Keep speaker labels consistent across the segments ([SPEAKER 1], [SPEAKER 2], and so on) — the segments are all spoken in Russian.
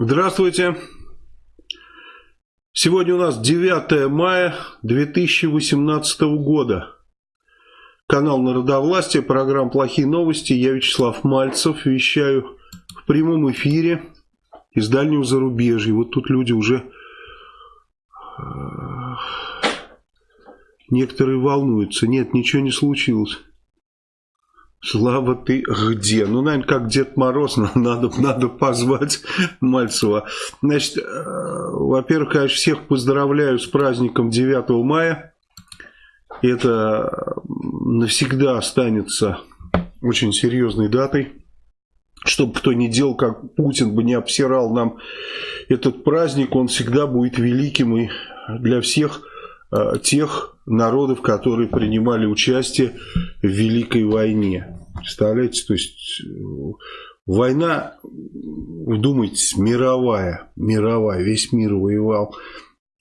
[SPEAKER 1] Здравствуйте. Сегодня у нас 9 мая 2018 года. Канал Народовластия, программа «Плохие новости». Я Вячеслав Мальцев, вещаю в прямом эфире из дальнего зарубежья. Вот тут люди уже... Э, некоторые волнуются. Нет, ничего не случилось. Слава, ты где? Ну, наверное, как Дед Мороз, надо, надо позвать Мальцева. Значит, э, во-первых, конечно, всех поздравляю с праздником 9 мая. Это навсегда останется очень серьезной датой. Чтобы кто ни делал, как Путин бы не обсирал нам этот праздник, он всегда будет великим и для всех тех народов, которые принимали участие в Великой войне. Представляете, то есть э, война, вдумайтесь, мировая, мировая, весь мир воевал.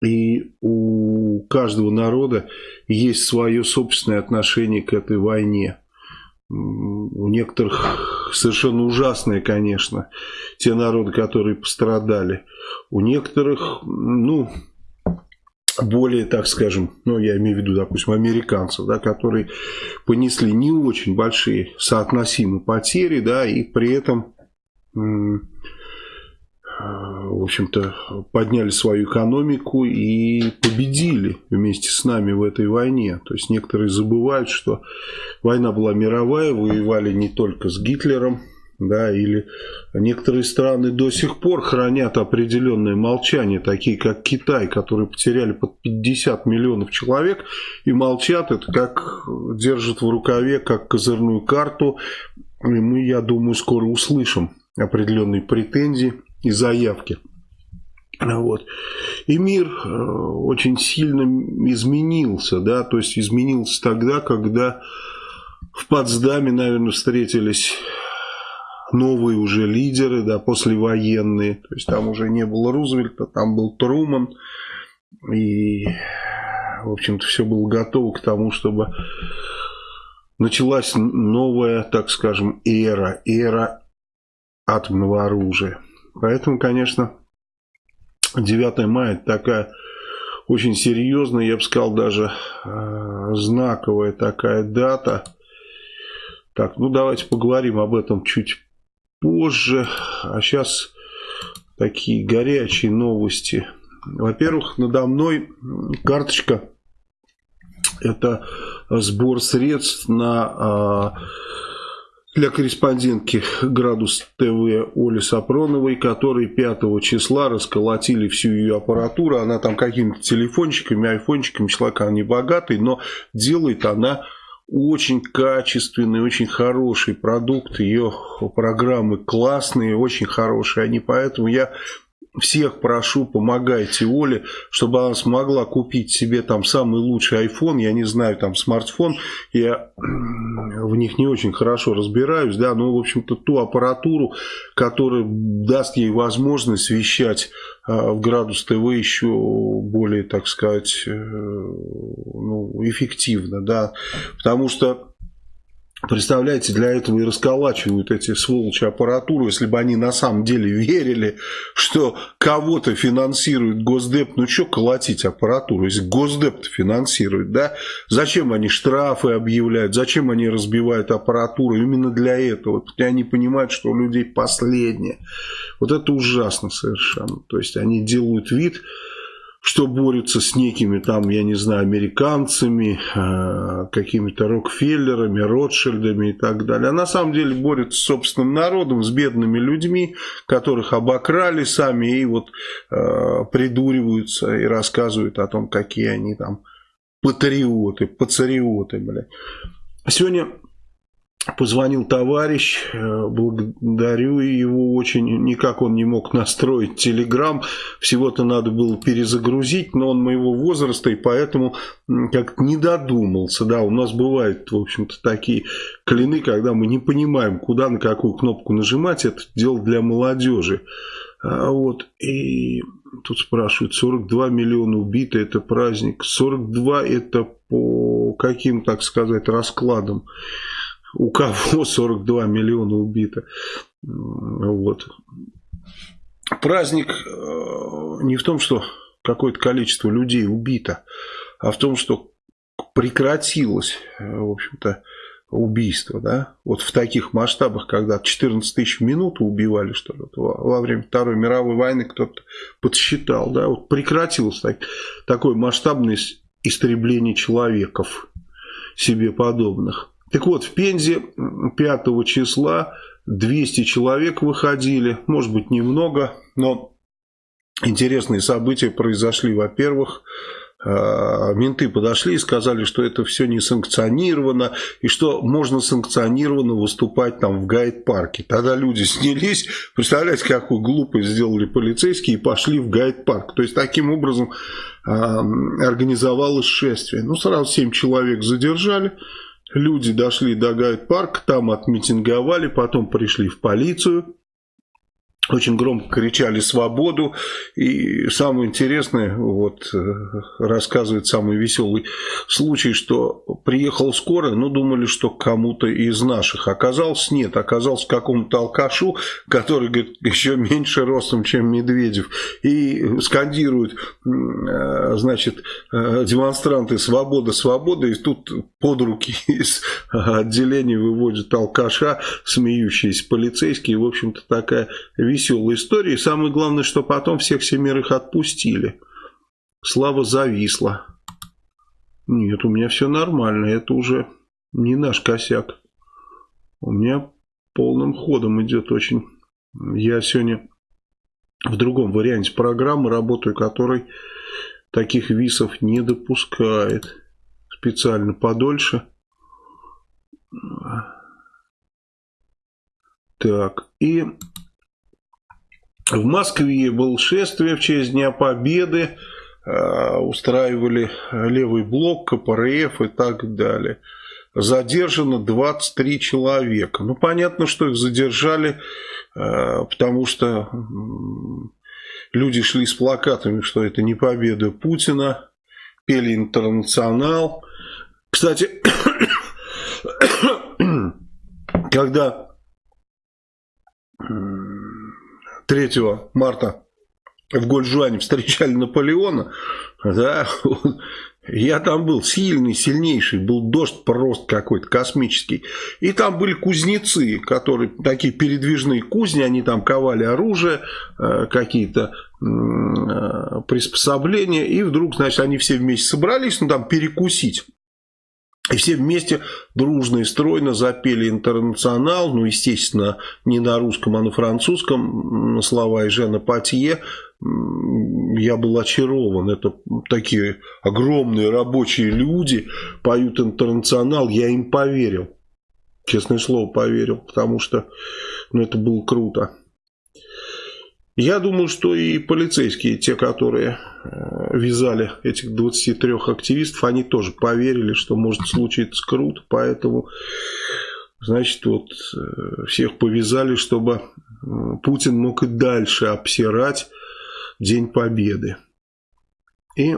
[SPEAKER 1] И у каждого народа есть свое собственное отношение к этой войне. У некоторых совершенно ужасное, конечно, те народы, которые пострадали. У некоторых, ну, более, так скажем, ну, я имею в виду, допустим, американцев, да, которые понесли не очень большие соотносимые потери, да, и при этом, в общем-то, подняли свою экономику и победили вместе с нами в этой войне. То есть некоторые забывают, что война была мировая, воевали не только с Гитлером, да, или некоторые страны до сих пор хранят определенное молчание, такие как Китай, которые потеряли под 50 миллионов человек и молчат, это как держат в рукаве, как козырную карту, и мы, я думаю, скоро услышим определенные претензии и заявки. Вот. И мир э, очень сильно изменился, да, то есть изменился тогда, когда в Потсдаме, наверное, встретились новые уже лидеры, да, послевоенные. То есть там уже не было Рузвельта, там был Труман. И, в общем-то, все было готово к тому, чтобы началась новая, так скажем, эра, эра атомного оружия. Поэтому, конечно, 9 мая такая очень серьезная, я бы сказал, даже э, знаковая такая дата. Так, ну давайте поговорим об этом чуть позже. А сейчас такие горячие новости. Во-первых, надо мной карточка. Это сбор средств на а, для корреспондентки «Градус ТВ» Оли Сапроновой, которые 5 числа расколотили всю ее аппаратуру. Она там какими-то телефончиками, айфончиками, человек она не богатый, но делает она очень качественный, очень хороший продукт, ее программы классные, очень хорошие. Они, поэтому я всех прошу, помогайте Оле, чтобы она смогла купить себе там самый лучший iPhone, я не знаю, там смартфон, я в них не очень хорошо разбираюсь, да, но, в общем-то, ту аппаратуру, которая даст ей возможность вещать а, в Градус ТВ еще более, так сказать, э, ну, эффективно, да, потому что Представляете, для этого и расколачивают эти сволочи аппаратуру, если бы они на самом деле верили, что кого-то финансирует Госдеп, ну что колотить аппаратуру, если Госдеп финансирует, да? Зачем они штрафы объявляют, зачем они разбивают аппаратуру, именно для этого, они понимают, что у людей последнее. Вот это ужасно совершенно, то есть они делают вид, что борются с некими там, я не знаю, американцами, э, какими-то Рокфеллерами, Ротшильдами и так далее. А на самом деле борются с собственным народом, с бедными людьми, которых обокрали сами и вот э, придуриваются и рассказывают о том, какие они там патриоты, пацариоты, блядь. Сегодня Позвонил товарищ, э, благодарю его очень, никак он не мог настроить телеграм, всего-то надо было перезагрузить, но он моего возраста и поэтому как не додумался, да, у нас бывают, в общем-то, такие клины, когда мы не понимаем, куда, на какую кнопку нажимать, это дело для молодежи. А вот, и тут спрашивают, 42 миллиона убиты, это праздник, 42 это по каким, так сказать, раскладам? У кого 42 миллиона убито. Вот. праздник э, не в том, что какое-то количество людей убито, а в том, что прекратилось, э, в общем-то, убийство, да, вот в таких масштабах, когда 14 тысяч в минуту убивали, что ли, во время Второй мировой войны кто-то подсчитал, да, вот прекратилось так, такое масштабное истребление человеков себе подобных. Так вот, в Пензе 5 числа 200 человек выходили, может быть немного, но интересные события произошли, во-первых, а, менты подошли и сказали, что это все не санкционировано, и что можно санкционированно выступать там в гайд-парке. Тогда люди снялись, представляете, какую глупость сделали полицейские и пошли в гайд-парк. То есть, таким образом э, организовалось шествие. Ну, сразу 7 человек задержали, люди дошли до гайд-парка, там отмитинговали, потом пришли в полицию очень громко кричали «свободу». И самое интересное, вот э, рассказывает самый веселый случай, что приехал скоро, но думали, что кому-то из наших. Оказалось, нет, оказалось какому-то алкашу, который, говорит, еще меньше ростом, чем Медведев. И скандируют, э, значит, э, демонстранты «свобода, свобода». И тут под руки из отделения выводят алкаша, смеющиеся полицейские. В общем-то, такая веселая история. И самое главное, что потом всех семерых отпустили. Слава зависла. Нет, у меня все нормально. Это уже не наш косяк. У меня полным ходом идет очень. Я сегодня в другом варианте программы работаю, который таких висов не допускает. Специально подольше. Так, и в Москве был шествие в честь Дня Победы, э, устраивали левый блок, КПРФ и так далее. Задержано 23 человека. Ну, понятно, что их задержали, э, потому что люди шли с плакатами, что это не победа Путина, пели «Интернационал». Кстати, когда 3 марта в Гольжуане встречали Наполеона, да, я там был сильный, сильнейший, был дождь просто какой-то космический. И там были кузнецы, которые такие передвижные кузни, они там ковали оружие, э, какие-то э, приспособления. И вдруг, значит, они все вместе собрались, ну там перекусить. И все вместе дружно и стройно запели «Интернационал», ну, естественно, не на русском, а на французском, слова Эжена Патье. Я был очарован. Это такие огромные рабочие люди поют «Интернационал», я им поверил. Честное слово, поверил, потому что ну, это было круто. Я думаю, что и полицейские, те, которые э, вязали этих 23 активистов, они тоже поверили, что может случиться круто, поэтому, значит, вот э, всех повязали, чтобы Путин мог и дальше обсирать День Победы. И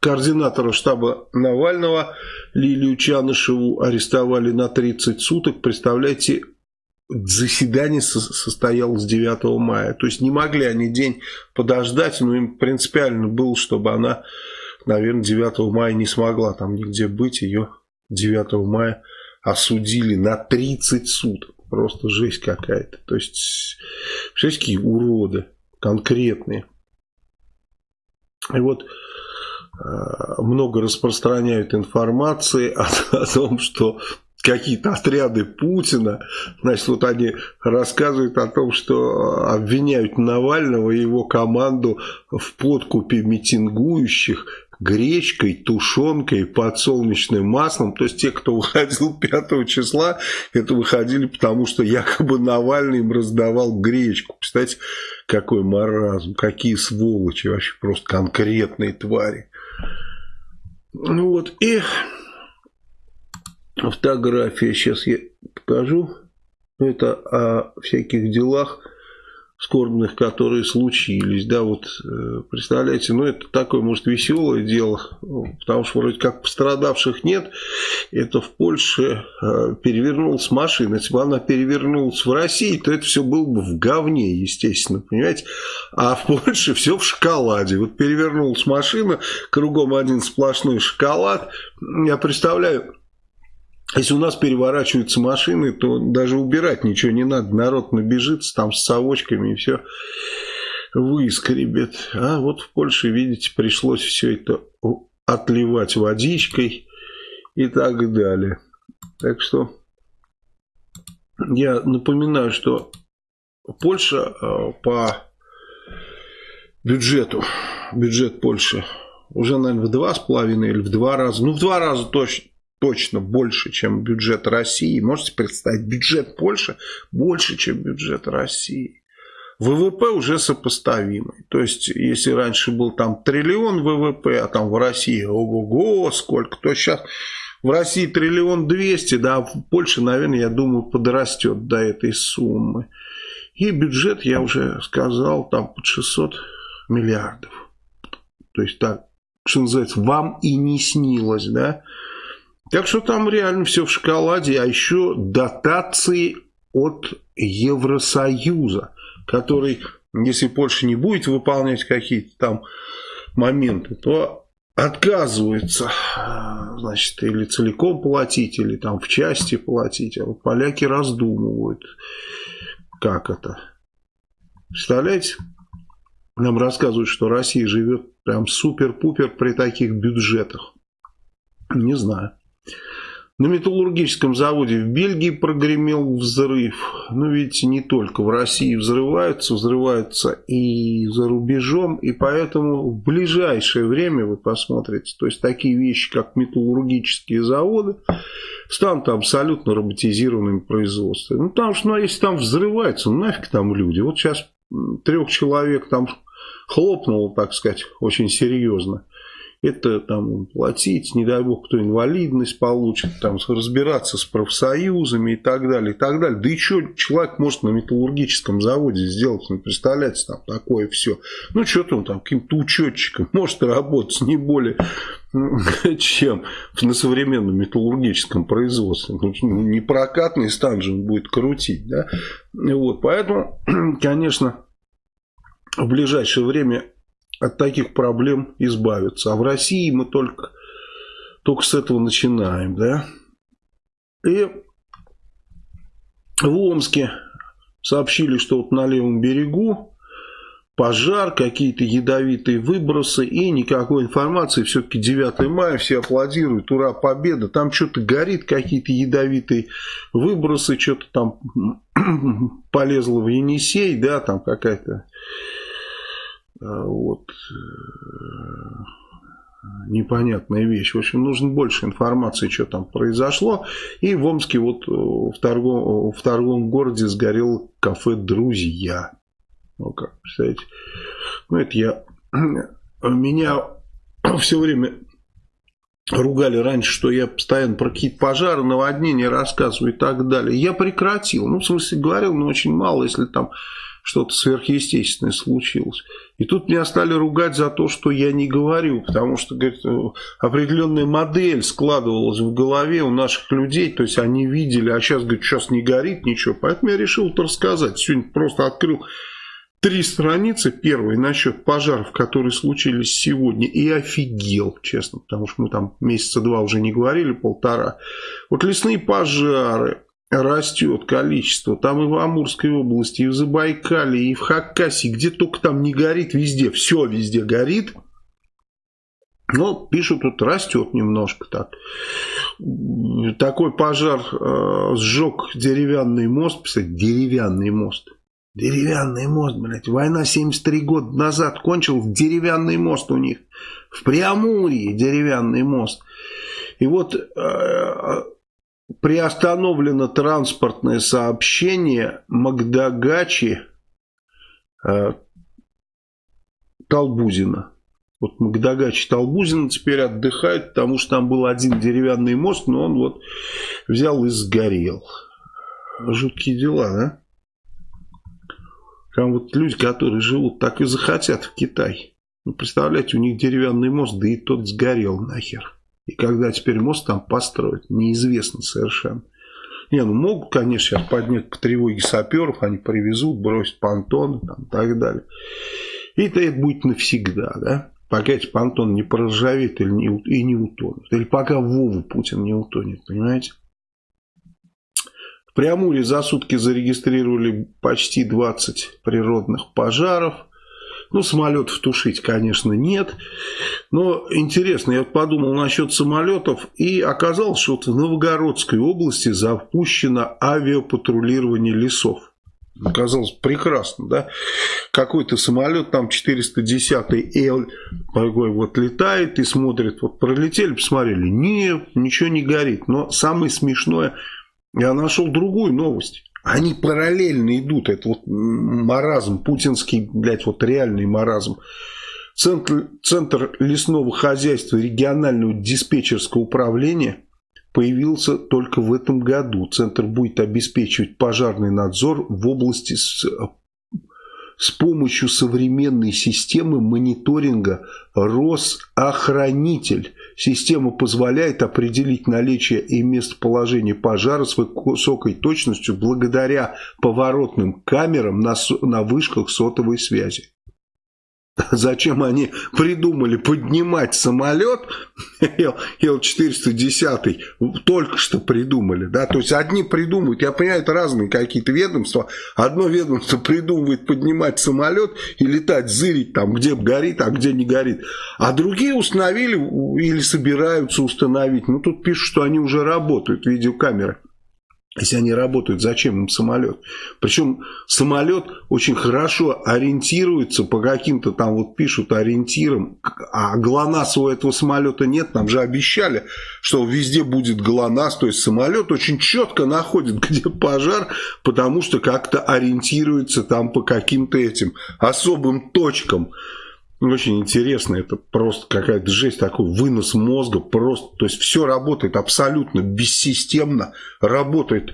[SPEAKER 1] координатора штаба Навального Лилию Чанышеву арестовали на 30 суток. Представляете, заседание состоялось 9 мая. То есть не могли они день подождать, но им принципиально было, чтобы она, наверное, 9 мая не смогла там нигде быть. Ее 9 мая осудили на 30 суток. Просто жесть какая-то. То есть, представляете, какие уроды конкретные. И вот э, много распространяют информации о, о том, что какие-то отряды Путина, значит, вот они рассказывают о том, что обвиняют Навального и его команду в подкупе митингующих гречкой, тушенкой, подсолнечным маслом. То есть те, кто выходил 5 числа, это выходили потому, что якобы Навальный им раздавал гречку. Кстати, какой маразм, какие сволочи, вообще просто конкретные твари. Ну вот, и фотография, сейчас я покажу. Это о всяких делах скорбных, которые случились, да, вот, э, представляете, ну, это такое, может, веселое дело, потому что вроде как пострадавших нет, это в Польше э, перевернулась машина, если бы она перевернулась в России, то это все было бы в говне, естественно, понимаете, а в Польше все в шоколаде, вот перевернулась машина, кругом один сплошной шоколад, я представляю, если у нас переворачиваются машины, то даже убирать ничего не надо. Народ набежится там с совочками и все выскребет. А вот в Польше, видите, пришлось все это отливать водичкой и так далее. Так что я напоминаю, что Польша э, по бюджету, бюджет Польши уже, наверное, в два с половиной или в два раза, ну в два раза точно точно больше, чем бюджет России. Можете представить, бюджет Польши больше, чем бюджет России. ВВП уже сопоставимый. То есть, если раньше был там триллион ВВП, а там в России, ого-го, сколько, то сейчас в России триллион двести, да, а в Польше, наверное, я думаю, подрастет до этой суммы. И бюджет, я уже сказал, там под 600 миллиардов. То есть, так, что называется, вам и не снилось, да, так что там реально все в шоколаде, а еще дотации от Евросоюза, который, если Польша не будет выполнять какие-то там моменты, то отказывается, значит, или целиком платить, или там в части платить. А вот поляки раздумывают, как это. Представляете? Нам рассказывают, что Россия живет прям супер-пупер при таких бюджетах. Не знаю. На металлургическом заводе в Бельгии прогремел взрыв. Ну, видите, не только в России взрываются, взрываются и за рубежом. И поэтому в ближайшее время вы посмотрите, то есть такие вещи, как металлургические заводы, станут абсолютно роботизированными производствами. Ну, потому что, ну, если там взрывается, ну, нафиг там люди. Вот сейчас трех человек там хлопнуло, так сказать, очень серьезно это там платить, не дай бог, кто инвалидность получит, там разбираться с профсоюзами и так далее, и так далее. Да и что человек может на металлургическом заводе сделать, ну, представляете, там такое все. Ну, что-то он там каким-то учетчиком может работать не более чем на современном металлургическом производстве. Ну, не прокатный стан же он будет крутить, да. Вот, поэтому, конечно, в ближайшее время от таких проблем избавиться. А в России мы только, только с этого начинаем. Да? И в Омске сообщили, что вот на левом берегу пожар, какие-то ядовитые выбросы и никакой информации. Все-таки 9 мая, все аплодируют, ура, победа. Там что-то горит, какие-то ядовитые выбросы, что-то там полезло в Енисей, да, там какая-то вот, э, непонятная вещь. В общем, нужно больше информации, что там произошло. И в Омске вот э, в торговом, в торговом городе сгорел кафе «Друзья». Ну как, представляете? Ну это я... Меня все время ругали раньше, что я постоянно про какие-то пожары, наводнения рассказываю и так далее. Я прекратил. Ну, в смысле, говорил, но очень мало, если там что-то сверхъестественное случилось. И тут меня стали ругать за то, что я не говорю, потому что говорит, определенная модель складывалась в голове у наших людей, то есть они видели, а сейчас, говорит, сейчас не горит ничего, поэтому я решил это рассказать. Сегодня просто открыл три страницы, первые насчет пожаров, которые случились сегодня, и офигел, честно, потому что мы там месяца два уже не говорили, полтора. Вот лесные пожары, растет количество. Там и в Амурской области, и в Забайкале, и в Хакасии, где только там не горит, везде, все везде горит. Но пишут, тут растет немножко так. Такой пожар э, сжег деревянный мост. Писать, деревянный мост. Деревянный мост, блядь. Война 73 года назад кончилась. Деревянный мост у них. В Преамурье деревянный мост. И вот э, приостановлено транспортное сообщение Магдагачи э, Талбузина. Вот Магдагачи Талбузина теперь отдыхает, потому что там был один деревянный мост, но он вот взял и сгорел. Жуткие дела, да? Там вот люди, которые живут, так и захотят в Китай. Ну, представляете, у них деревянный мост, да и тот сгорел нахер. И когда теперь мост там построят, неизвестно совершенно. Не, ну могут, конечно, сейчас поднять по тревоге саперов, они привезут, бросят понтоны там, и так далее. И это, это будет навсегда, да? Пока эти понтоны не проржавеют или не, и не утонут. Или пока Вову Путин не утонет, понимаете? В Преамуре за сутки зарегистрировали почти 20 природных пожаров. Ну, самолетов тушить, конечно, нет. Но интересно, я вот подумал насчет самолетов. И оказалось, что вот в Новгородской области запущено авиапатрулирование лесов. Оказалось прекрасно, да? Какой-то самолет, там 410-й Л, такой вот летает и смотрит, вот пролетели, посмотрели, нет, ничего не горит. Но самое смешное, я нашел другую новость. Они параллельно идут. Это вот маразм, путинский, блядь, вот реальный маразм. Центр, Центр лесного хозяйства регионального диспетчерского управления появился только в этом году. Центр будет обеспечивать пожарный надзор в области с с помощью современной системы мониторинга Росохранитель. Система позволяет определить наличие и местоположение пожара с высокой точностью благодаря поворотным камерам на, на вышках сотовой связи. Зачем они придумали поднимать самолет Ил-410, только что придумали, да, то есть одни придумывают, я понимаю, это разные какие-то ведомства, одно ведомство придумывает поднимать самолет и летать, зырить там, где горит, а где не горит, а другие установили или собираются установить, ну тут пишут, что они уже работают, видеокамеры. Если они работают, зачем им самолет? Причем самолет очень хорошо ориентируется по каким-то там, вот пишут ориентирам, а ГЛОНАССа у этого самолета нет. Нам же обещали, что везде будет ГЛОНАСС, то есть самолет очень четко находит, где пожар, потому что как-то ориентируется там по каким-то этим особым точкам. Очень интересно, это просто какая-то жесть, такой вынос мозга, просто, то есть все работает абсолютно бессистемно, работает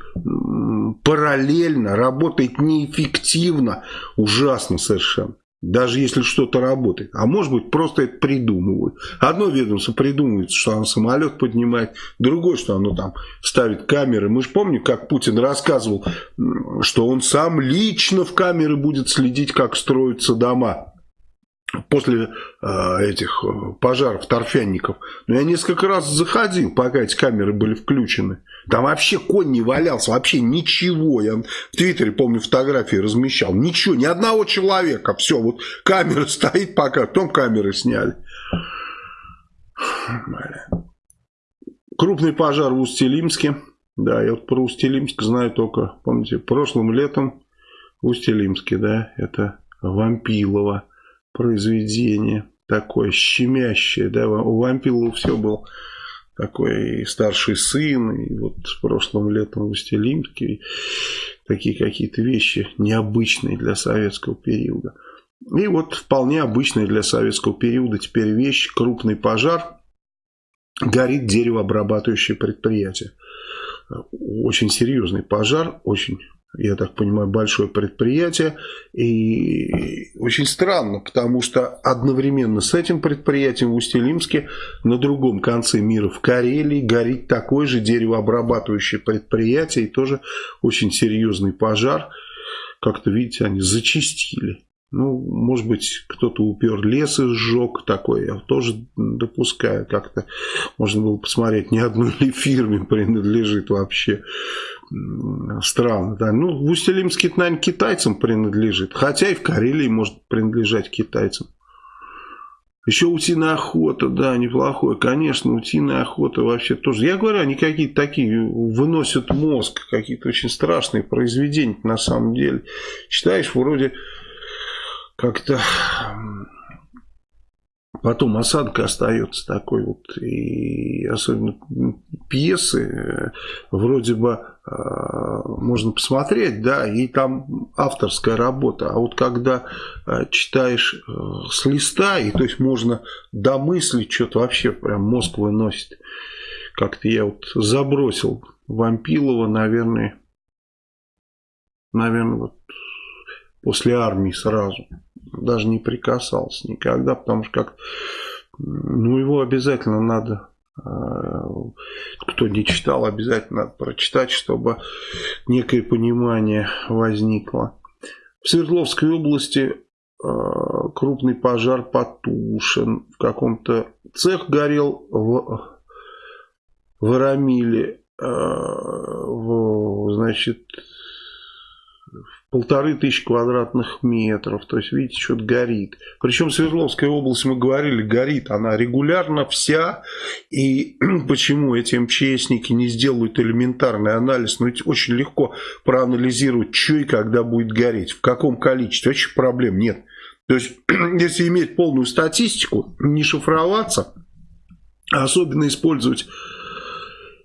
[SPEAKER 1] параллельно, работает неэффективно, ужасно совершенно. Даже если что-то работает. А может быть, просто это придумывают. Одно ведомство придумывает, что оно самолет поднимает, другое, что оно там ставит камеры. Мы же помним, как Путин рассказывал, что он сам лично в камеры будет следить, как строятся дома после э, этих э, пожаров торфянников. Но я несколько раз заходил, пока эти камеры были включены. Там вообще конь не валялся, вообще ничего. Я в Твиттере, помню, фотографии размещал. Ничего, ни одного человека. Все, вот камера стоит пока, потом камеры сняли. Крупный пожар в Усть-Илимске. Да, я вот про Усть-Илимск знаю только, помните, прошлым летом в Усть-Илимске, да, это Вампилово произведение такое щемящее, да, у Вампилова все был такой и старший сын, и вот прошлым летом в Устилимске, такие какие-то вещи необычные для советского периода. И вот вполне обычная для советского периода теперь вещь, крупный пожар, горит деревообрабатывающее предприятие. Очень серьезный пожар, очень я так понимаю, большое предприятие. И очень странно, потому что одновременно с этим предприятием в Усть-Илимске на другом конце мира, в Карелии, горит такое же деревообрабатывающее предприятие. И тоже очень серьезный пожар. Как-то, видите, они зачистили. Ну, может быть, кто-то упер лес и сжег такой. Я тоже допускаю как-то. Можно было посмотреть, ни одной ли фирме принадлежит вообще стран. Да. Ну, в Усть-Илимске, наверное, китайцам принадлежит. Хотя и в Карелии может принадлежать китайцам. Еще утиная охота, да, неплохое. Конечно, утиная охота вообще тоже. Я говорю, они какие-то такие выносят мозг, какие-то очень страшные произведения на самом деле. Читаешь, вроде как-то Потом осадка остается такой вот, и особенно пьесы, э, вроде бы э, можно посмотреть, да, и там авторская работа, а вот когда э, читаешь с листа, и то есть можно домыслить, что-то вообще прям мозг выносит. Как-то я вот забросил Вампилова, наверное, наверное, вот после армии сразу. Даже не прикасался никогда, потому что как ну его обязательно надо а, кто не читал, обязательно надо прочитать, чтобы некое понимание возникло. В Свердловской области а, крупный пожар потушен. В каком-то цех горел в, в в, значит, полторы тысячи квадратных метров. То есть, видите, что-то горит. Причем Свердловская область, мы говорили, горит. Она регулярно вся. И почему эти МЧСники не сделают элементарный анализ? Ну, ведь очень легко проанализировать, что и когда будет гореть. В каком количестве. Вообще проблем нет. То есть, если иметь полную статистику, не шифроваться, а особенно использовать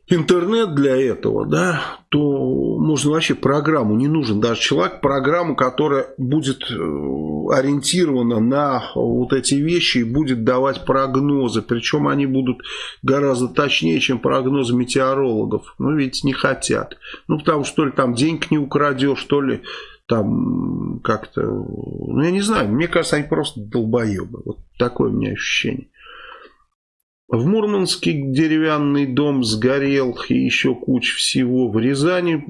[SPEAKER 1] интернет для этого, да, то можно вообще программу, не нужен даже человек, программу, которая будет э, ориентирована на вот эти вещи и будет давать прогнозы, причем они будут гораздо точнее, чем прогнозы метеорологов, но ведь не хотят, ну потому что то ли там денег не украдешь, то ли там как-то, ну я не знаю, мне кажется, они просто долбоебы, вот такое у меня ощущение. В Мурманске деревянный дом сгорел и еще куча всего. В Рязани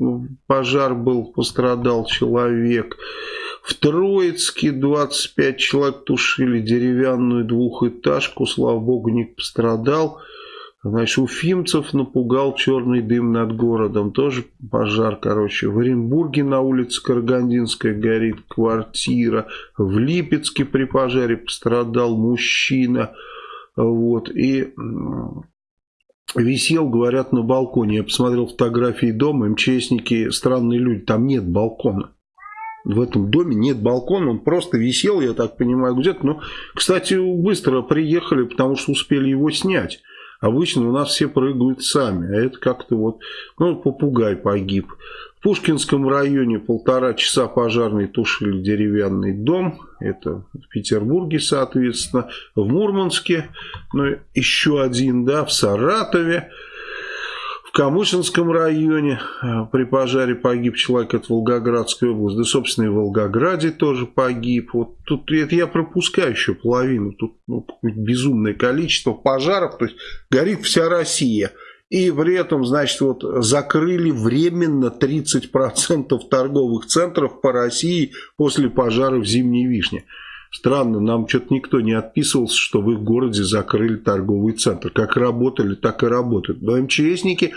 [SPEAKER 1] пожар был, пострадал человек. В Троицке 25 человек тушили деревянную двухэтажку, слава богу, не пострадал. Значит, Уфимцев напугал черный дым над городом. Тоже пожар, короче. В Оренбурге на улице Карагандинская горит квартира. В Липецке при пожаре пострадал мужчина. Вот, и висел, говорят, на балконе. Я посмотрел фотографии дома, МЧСники, странные люди, там нет балкона. В этом доме нет балкона, он просто висел, я так понимаю, где-то. Но, кстати, быстро приехали, потому что успели его снять. Обычно у нас все прыгают сами, а это как-то вот, ну, попугай погиб. Пушкинском районе полтора часа пожарные тушили деревянный дом. Это в Петербурге, соответственно. В Мурманске, ну, еще один, да, в Саратове. В Камышинском районе э, при пожаре погиб человек, от Волгоградской области. Да, собственно, и в Волгограде тоже погиб. Вот тут это я пропускаю еще половину. Тут ну, безумное количество пожаров. То есть горит вся Россия. И при этом, значит, вот закрыли временно 30% торговых центров по России после пожара в Зимней Вишне. Странно, нам что-то никто не отписывался, что в их городе закрыли торговый центр. Как работали, так и работают. Но МЧСники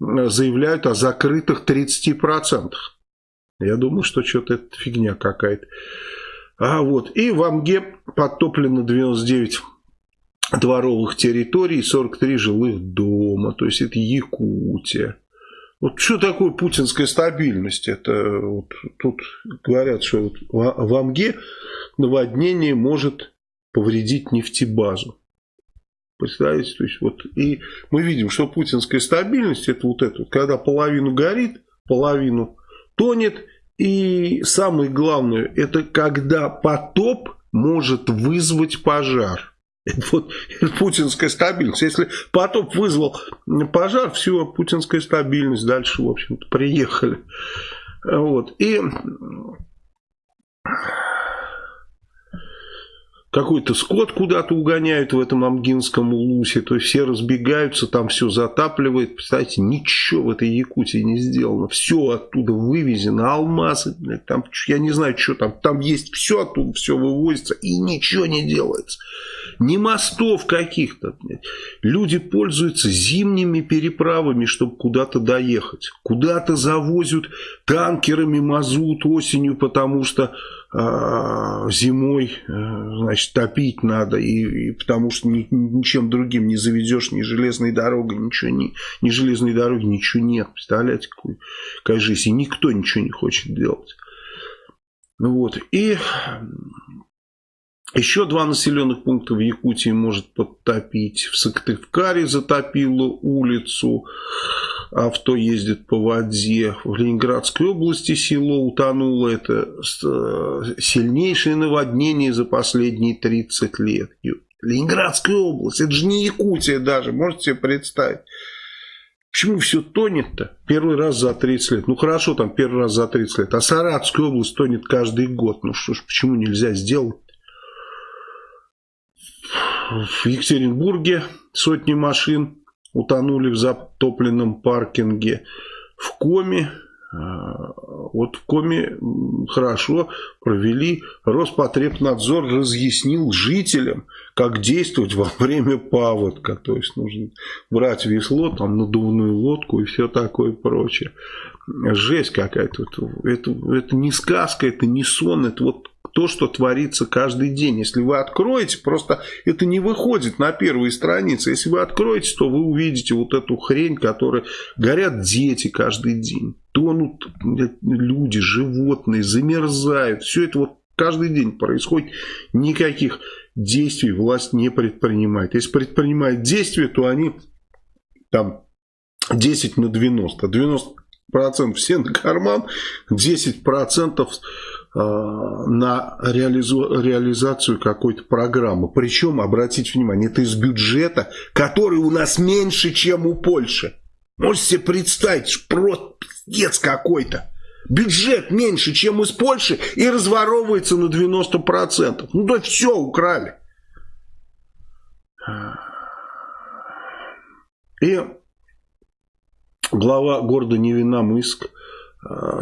[SPEAKER 1] заявляют о закрытых 30%. Я думаю, что что-то это фигня какая-то. А вот, и в Амге подтоплено 99 дворовых территорий, 43 жилых дома. То есть это Якутия. Вот что такое путинская стабильность? Это вот, тут говорят, что вот в Амге наводнение может повредить нефтебазу. Представляете, то есть вот и мы видим, что путинская стабильность это вот это, когда половину горит, половину тонет, и самое главное, это когда потоп может вызвать пожар. Вот путинская стабильность. Если потоп вызвал пожар, все, путинская стабильность. Дальше, в общем-то, приехали. Вот. И какой-то скот куда-то угоняют в этом Амгинском улусе, то есть все разбегаются, там все затапливает. Представляете, ничего в этой Якутии не сделано. Все оттуда вывезено, алмазы, там, я не знаю, что там, там есть все оттуда, все вывозится и ничего не делается ни мостов каких-то. Люди пользуются зимними переправами, чтобы куда-то доехать. Куда-то завозят танкерами мазут осенью, потому что зимой э, значит, топить надо, и, и потому что ни, ничем другим не заведешь, ни железной дорогой, ничего, ни, ни железной дороги, ничего нет. Представляете, какой, какая жизнь. И никто ничего не хочет делать. Ну вот. И еще два населенных пункта в Якутии может подтопить. В Сыктывкаре затопило улицу. Авто ездит по воде. В Ленинградской области село утонуло. Это э, сильнейшее наводнение за последние 30 лет. Ленинградская область. Это же не Якутия даже. Можете себе представить. Почему все тонет-то? Первый раз за 30 лет. Ну хорошо, там первый раз за 30 лет. А Саратовская область тонет каждый год. Ну что ж, почему нельзя сделать? В Екатеринбурге сотни машин утонули в затопленном паркинге. В Коме а, вот в Коме хорошо провели. Роспотребнадзор разъяснил жителям, как действовать во время паводка. То есть нужно брать весло, там надувную лодку и все такое прочее. Жесть какая-то. Это, это не сказка, это не сон, это вот то, что творится каждый день. Если вы откроете, просто это не выходит на первые страницы. Если вы откроете, то вы увидите вот эту хрень, которая горят дети каждый день. Тонут люди, животные, замерзают. Все это вот каждый день происходит. Никаких действий власть не предпринимает. Если предпринимает действия, то они там 10 на 90. 90% все на карман, 10% Э, на реализу, реализацию какой-то программы. Причем, обратите внимание, это из бюджета, который у нас меньше, чем у Польши. Можете себе представить, просто пиздец какой-то. Бюджет меньше, чем из Польши и разворовывается на 90%. Ну да все, украли. И глава города Невиномыск Э,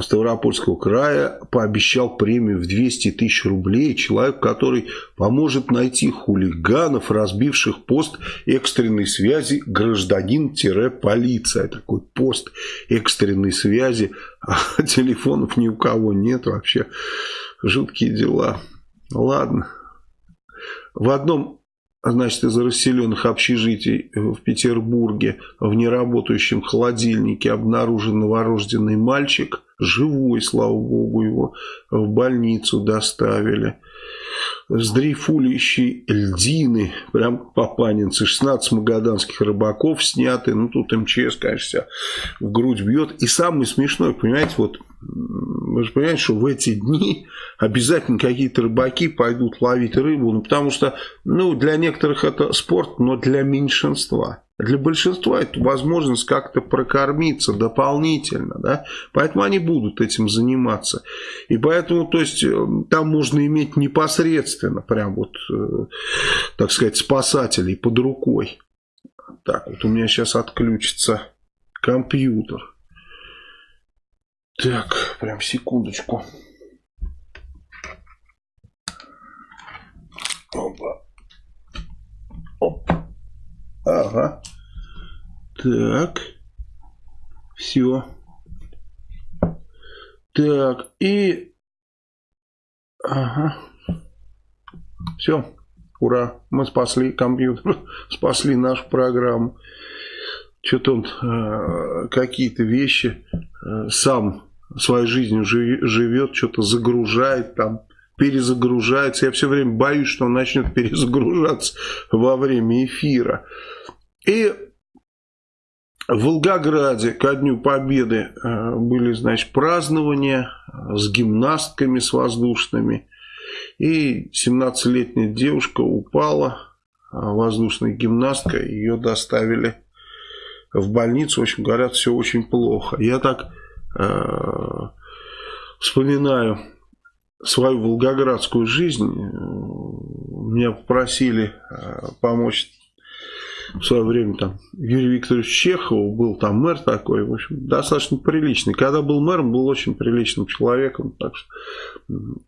[SPEAKER 1] Ставропольского края пообещал премию в 200 тысяч рублей человек, который поможет найти хулиганов, разбивших пост экстренной связи гражданин-полиция. Такой пост экстренной связи, а телефонов ни у кого нет вообще. Жуткие дела. Ладно. В одном значит, из расселенных общежитий в Петербурге в неработающем холодильнике обнаружен новорожденный мальчик. Живой, слава богу, его в больницу доставили. Сдрейфующие льдины, прям папанинцы, 16 магаданских рыбаков сняты. Ну, тут МЧС, конечно, в грудь бьет. И самое смешное, понимаете, вот вы же понимаете, что в эти дни обязательно какие-то рыбаки пойдут ловить рыбу, ну, потому что, ну, для некоторых это спорт, но для меньшинства. Для большинства это возможность как-то прокормиться дополнительно, да, поэтому они будут этим заниматься. И поэтому, то есть, э, там можно иметь непосредственно, прям вот, э, так сказать, спасателей под рукой. Так, вот у меня сейчас отключится компьютер. Так, прям секундочку. Опа. Оп. Ага. Так. Все. Так, и... Ага. Все. Ура. Мы спасли компьютер. спасли нашу программу. Что-то он э, какие-то вещи э, сам своей жизнью живет, что-то загружает там, перезагружается. Я все время боюсь, что он начнет перезагружаться во время эфира. И в Волгограде ко Дню Победы э, были, значит, празднования с гимнастками, с воздушными. И 17-летняя девушка упала, воздушная гимнастка, ее доставили в больницу. В общем, говорят, все очень плохо. Я так Э, вспоминаю свою волгоградскую жизнь, меня попросили э, помочь в свое время там Юрий Викторович Чехов, был там мэр такой, в общем, достаточно приличный. Когда был мэром, был очень приличным человеком. Так что...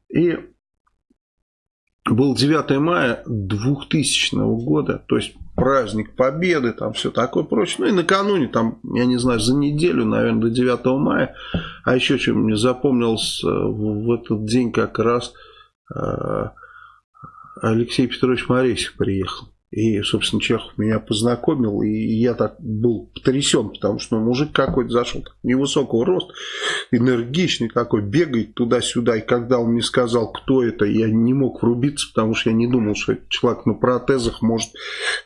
[SPEAKER 1] И был 9 мая 2000 года, то есть праздник Победы, там все такое прочее. Ну и накануне, там, я не знаю, за неделю, наверное, до 9 мая. А еще что мне запомнилось э, в этот день как раз э, Алексей Петрович Моресев приехал. И, собственно, Чехов меня познакомил, и я так был потрясен, потому что ну, мужик какой-то зашел, невысокого роста, энергичный такой, бегает туда-сюда. И когда он мне сказал, кто это, я не мог врубиться, потому что я не думал, что человек на протезах может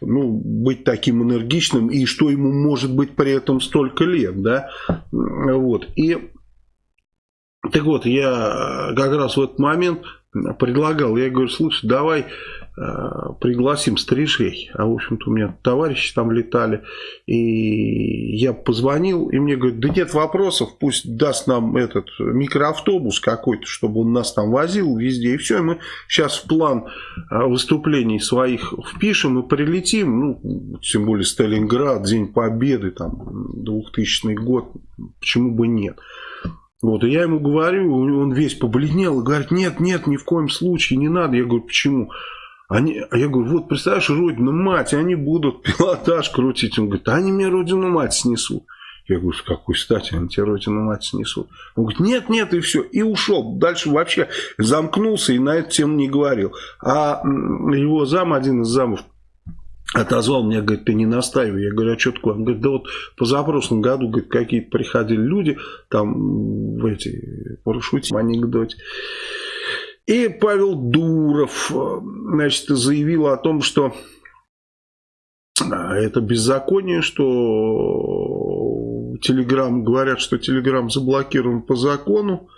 [SPEAKER 1] ну, быть таким энергичным, и что ему может быть при этом столько лет, да, вот. И так вот, я как раз в этот момент предлагал, я говорю, слушай, давай Э, пригласим стрижей. А, в общем-то, у меня товарищи там летали. И я позвонил, и мне говорят, да нет вопросов, пусть даст нам этот микроавтобус какой-то, чтобы он нас там возил везде. И все, и мы сейчас в план э, выступлений своих впишем и прилетим. Ну, тем более Сталинград, День Победы, там, 2000 год, почему бы нет. Вот, и я ему говорю, он весь побледнел и говорит, нет, нет, ни в коем случае, не надо. Я говорю, почему? Они, а я говорю, вот представляешь, родину мать, они будут пилотаж крутить. Он говорит, они мне родину мать снесут. Я говорю, с какой стати они тебе родину мать снесут? Он говорит, нет, нет, и все. И ушел. Дальше вообще замкнулся и на эту тему не говорил. А его зам, один из замов, отозвал меня, говорит, ты не настаивай. Я говорю, а что такое? Он говорит, да вот позапрошлом году, говорит, какие-то приходили люди, там, в эти, парашюте, анекдоте. И Павел Дуров э, значит, заявил о том, что э, это беззаконие, что Телеграм, говорят, что Телеграм заблокирован по закону,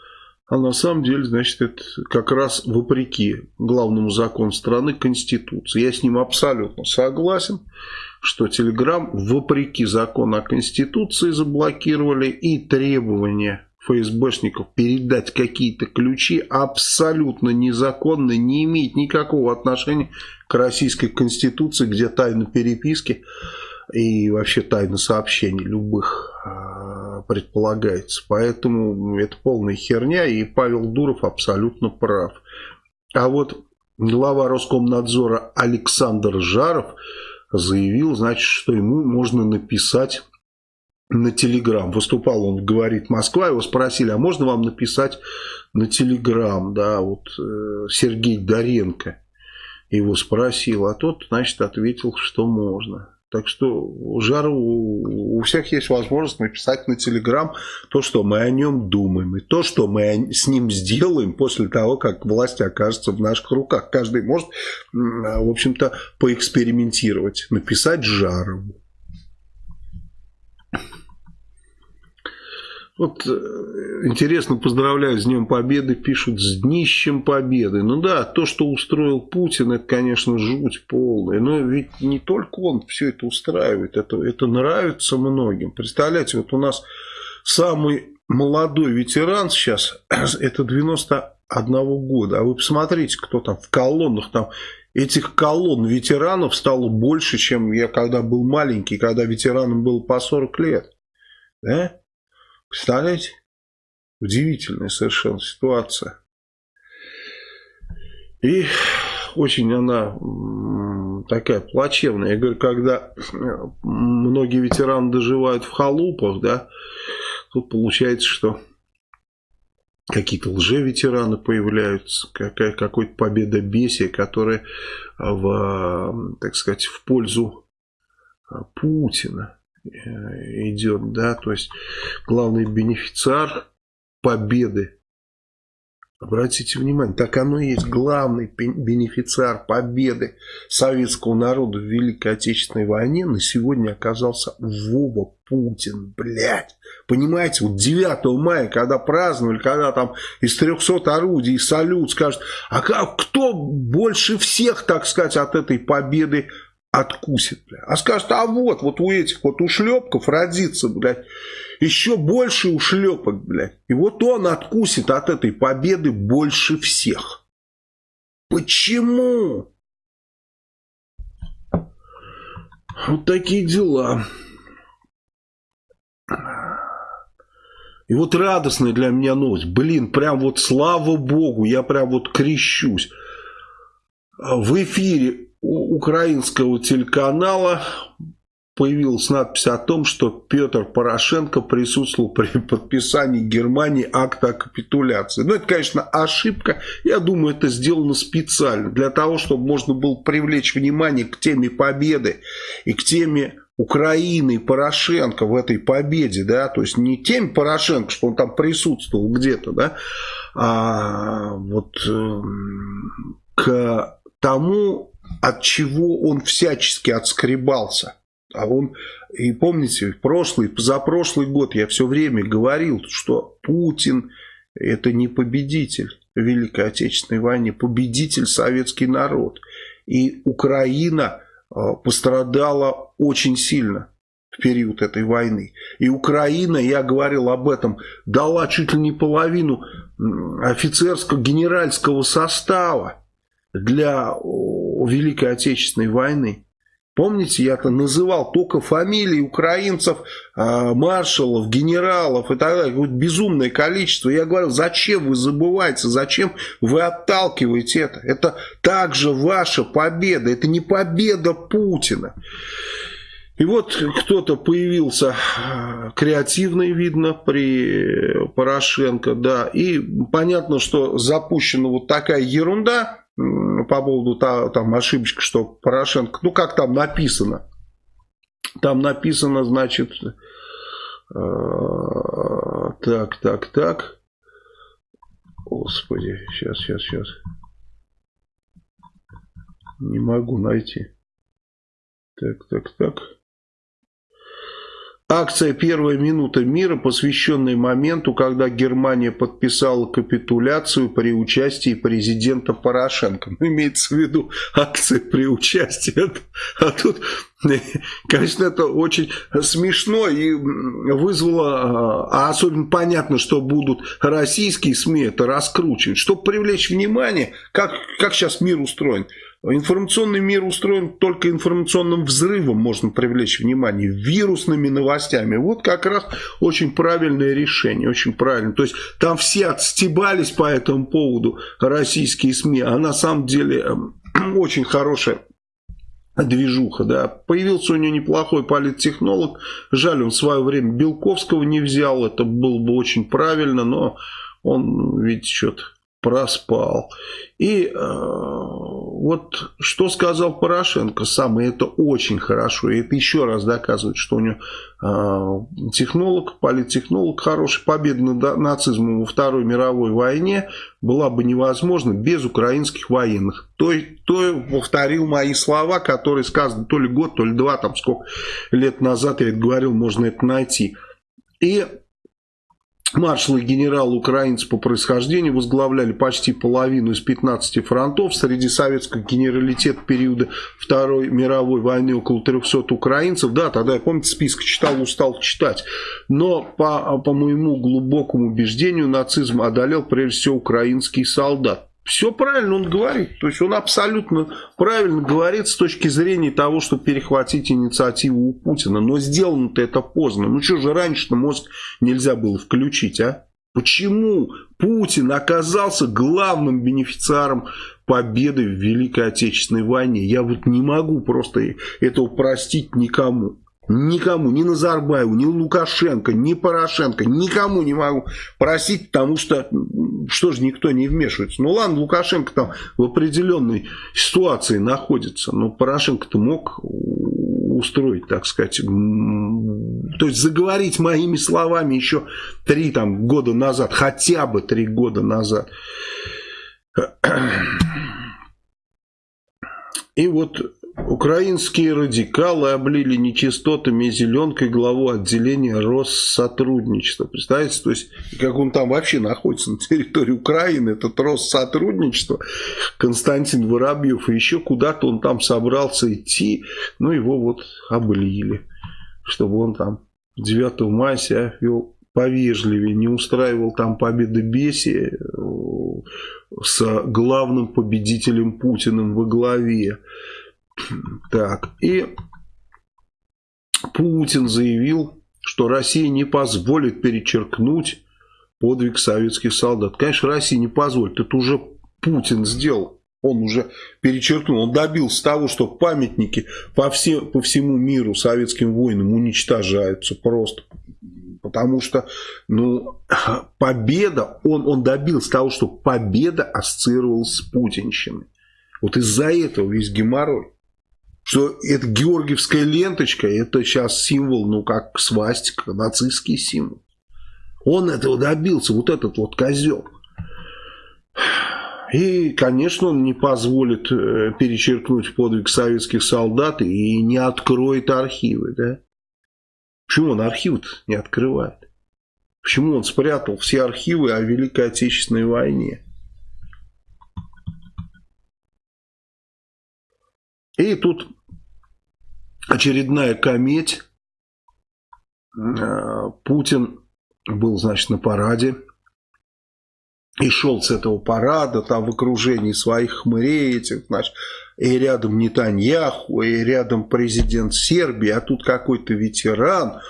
[SPEAKER 1] а на самом деле, значит, это как раз вопреки главному закону страны Конституции. Я с ним абсолютно согласен, что Телеграм вопреки закону о Конституции заблокировали и требования ФСБшников передать какие-то ключи абсолютно незаконно, не имеет никакого отношения к российской конституции, где тайна переписки и вообще тайна сообщений любых а, предполагается. Поэтому это полная херня, и Павел Дуров абсолютно прав. А вот глава Роскомнадзора Александр Жаров заявил, значит, что ему можно написать на Телеграм. Выступал он, говорит, Москва, его спросили, а можно вам написать на Телеграм, да, вот э, Сергей Доренко его спросил, а тот, значит, ответил, что можно. Так что Жару у всех есть возможность написать на Телеграм то, что мы о нем думаем. И то, что мы с ним сделаем после того, как власть окажется в наших руках. Каждый может, в общем-то, поэкспериментировать. Написать Жарову. Вот э, интересно, поздравляю с Днем Победы, пишут с днищем Победы. Ну да, то, что устроил Путин, это, конечно, жуть полная. Но ведь не только он все это устраивает, это, это нравится многим. Представляете, вот у нас самый молодой ветеран сейчас, это 91 года. А вы посмотрите, кто там в колоннах, там этих колонн ветеранов стало больше, чем я когда был маленький, когда ветеранам было по 40 лет. Да? Представляете? Удивительная совершенно ситуация. И очень она такая плачевная. Я говорю, когда многие ветераны доживают в халупах, да, тут получается, что какие-то лже-ветераны появляются, какая, какое-то победобесие, которое в, так сказать, в пользу Путина. Э, идет, да, то есть главный бенефициар победы. Обратите внимание, так оно и есть главный бенефициар победы советского народа в Великой Отечественной войне на сегодня оказался Вова Путин, блядь. Понимаете, вот 9 мая, когда праздновали, когда там из 300 орудий салют скажет, а кто больше всех, так сказать, от этой победы откусит, бля. А скажет, а вот, вот у этих вот ушлепков родится, блядь, еще больше ушлепок, блядь. И вот он откусит от этой победы больше всех. Почему? Вот такие дела. И вот радостная для меня новость. Блин, прям вот слава богу, я прям вот крещусь. В эфире украинского телеканала появилась надпись о том, что Петр Порошенко присутствовал при подписании Германии акта о капитуляции. Ну, это, конечно, ошибка. Я думаю, это сделано специально, для того, чтобы можно было привлечь внимание к теме победы и к теме Украины и Порошенко в этой победе, да, то есть не теме Порошенко, что он там присутствовал где-то, да, а вот э, к тому, от чего он всячески отскребался. А он, и помните, прошлый, позапрошлый год я все время говорил, что Путин это не победитель в Великой Отечественной войне, победитель советский народ. И Украина пострадала очень сильно в период этой войны. И Украина, я говорил об этом, дала чуть ли не половину офицерского генеральского состава для Великой Отечественной войны. Помните, я-то называл только фамилии украинцев, а, маршалов, генералов и так далее. Вот безумное количество. Я говорю, зачем вы забываете, зачем вы отталкиваете это? Это также ваша победа, это не победа Путина. И вот кто-то появился креативный, видно, при Порошенко, да, и понятно, что запущена вот такая ерунда, по поводу там ошибочки, что Порошенко, ну как там написано, там написано, значит, э, так, так, так, господи, сейчас, сейчас, сейчас, не могу найти, так, так, так. Акция «Первая минута мира», посвященная моменту, когда Германия подписала капитуляцию при участии президента Порошенко. Ну, имеется в виду акция при участии. А тут, конечно, это очень смешно и вызвало, а особенно понятно, что будут российские СМИ это раскручивать, чтобы привлечь внимание, как, как сейчас мир устроен. Информационный мир устроен только информационным взрывом, можно привлечь внимание, вирусными новостями. Вот как раз очень правильное решение, очень правильно. То есть там все отстебались по этому поводу, российские СМИ, а на самом деле эм, очень хорошая движуха, да. Появился у него неплохой политтехнолог. Жаль, он в свое время Белковского не взял. Это было бы очень правильно, но он, видите, что-то проспал. И э, вот что сказал Порошенко сам, и это очень хорошо, и это еще раз доказывает, что у него э, технолог, политтехнолог хороший, победа над нацизмом во Второй мировой войне была бы невозможна без украинских военных. То, то повторил мои слова, которые сказаны то ли год, то ли два, там сколько лет назад я говорил, можно это найти. И Маршалы и генералы украинцы по происхождению возглавляли почти половину из 15 фронтов. Среди советского генералитета периода Второй мировой войны около 300 украинцев. Да, тогда я, помните, список читал, устал читать. Но по, по моему глубокому убеждению нацизм одолел прежде всего украинский солдат. Все правильно он говорит. То есть он абсолютно правильно говорит с точки зрения того, чтобы перехватить инициативу у Путина. Но сделано-то это поздно. Ну что же раньше-то мозг нельзя было включить, а? Почему Путин оказался главным бенефициаром победы в Великой Отечественной войне? Я вот не могу просто этого простить никому. Никому, ни Назарбаеву, ни Лукашенко, ни Порошенко, никому не могу просить, потому что, что же никто не вмешивается. Ну ладно, Лукашенко там в определенной ситуации находится, но Порошенко-то мог устроить, так сказать, то есть заговорить моими словами еще три там, года назад, хотя бы три года назад. И вот Украинские радикалы облили нечистотами и зеленкой главу отделения Россотрудничества. Представляете, то есть, как он там вообще находится на территории Украины, этот Россотрудничество, Константин Воробьев, и еще куда-то он там собрался идти, ну его вот облили, чтобы он там 9 мая себя вел повежливее, не устраивал там победобесие э, с главным победителем Путиным во главе. Так, и Путин заявил, что Россия не позволит перечеркнуть подвиг советских солдат. Конечно, Россия не позволит, это уже Путин сделал. Он уже перечеркнул, он добился того, что памятники по, все, по всему миру советским воинам уничтожаются просто. Потому что ну, победа, он, он добился того, что победа ассоциировалась с путинщиной. Вот из-за этого весь геморрой что это георгиевская ленточка, это сейчас символ, ну, как свастика, нацистский символ. Он этого добился, вот этот вот козел. И, конечно, он не позволит э, перечеркнуть подвиг советских солдат и не откроет архивы, да? Почему он архивы не открывает? Почему он спрятал все архивы о Великой Отечественной войне? И тут очередная кометь. Э, Путин был, значит, на параде. И шел с этого парада, там в окружении своих хмырей этих, значит, и рядом Нетаньяху, и рядом президент Сербии, а тут какой-то ветеран,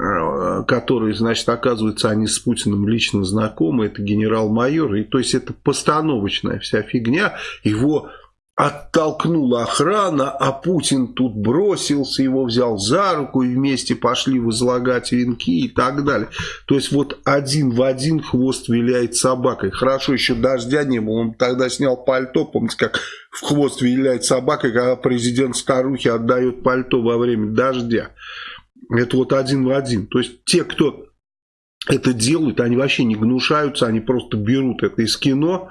[SPEAKER 1] э, который, значит, оказывается, они с Путиным лично знакомы, это генерал-майор, и то есть это постановочная вся фигня, его оттолкнула охрана, а Путин тут бросился, его взял за руку и вместе пошли возлагать венки и так далее. То есть вот один в один хвост виляет собакой. Хорошо еще дождя не было, он тогда снял пальто, помните, как в хвост виляет собака, когда президент старухи отдает пальто во время дождя. Это вот один в один. То есть те, кто это делают, они вообще не гнушаются, они просто берут это из кино,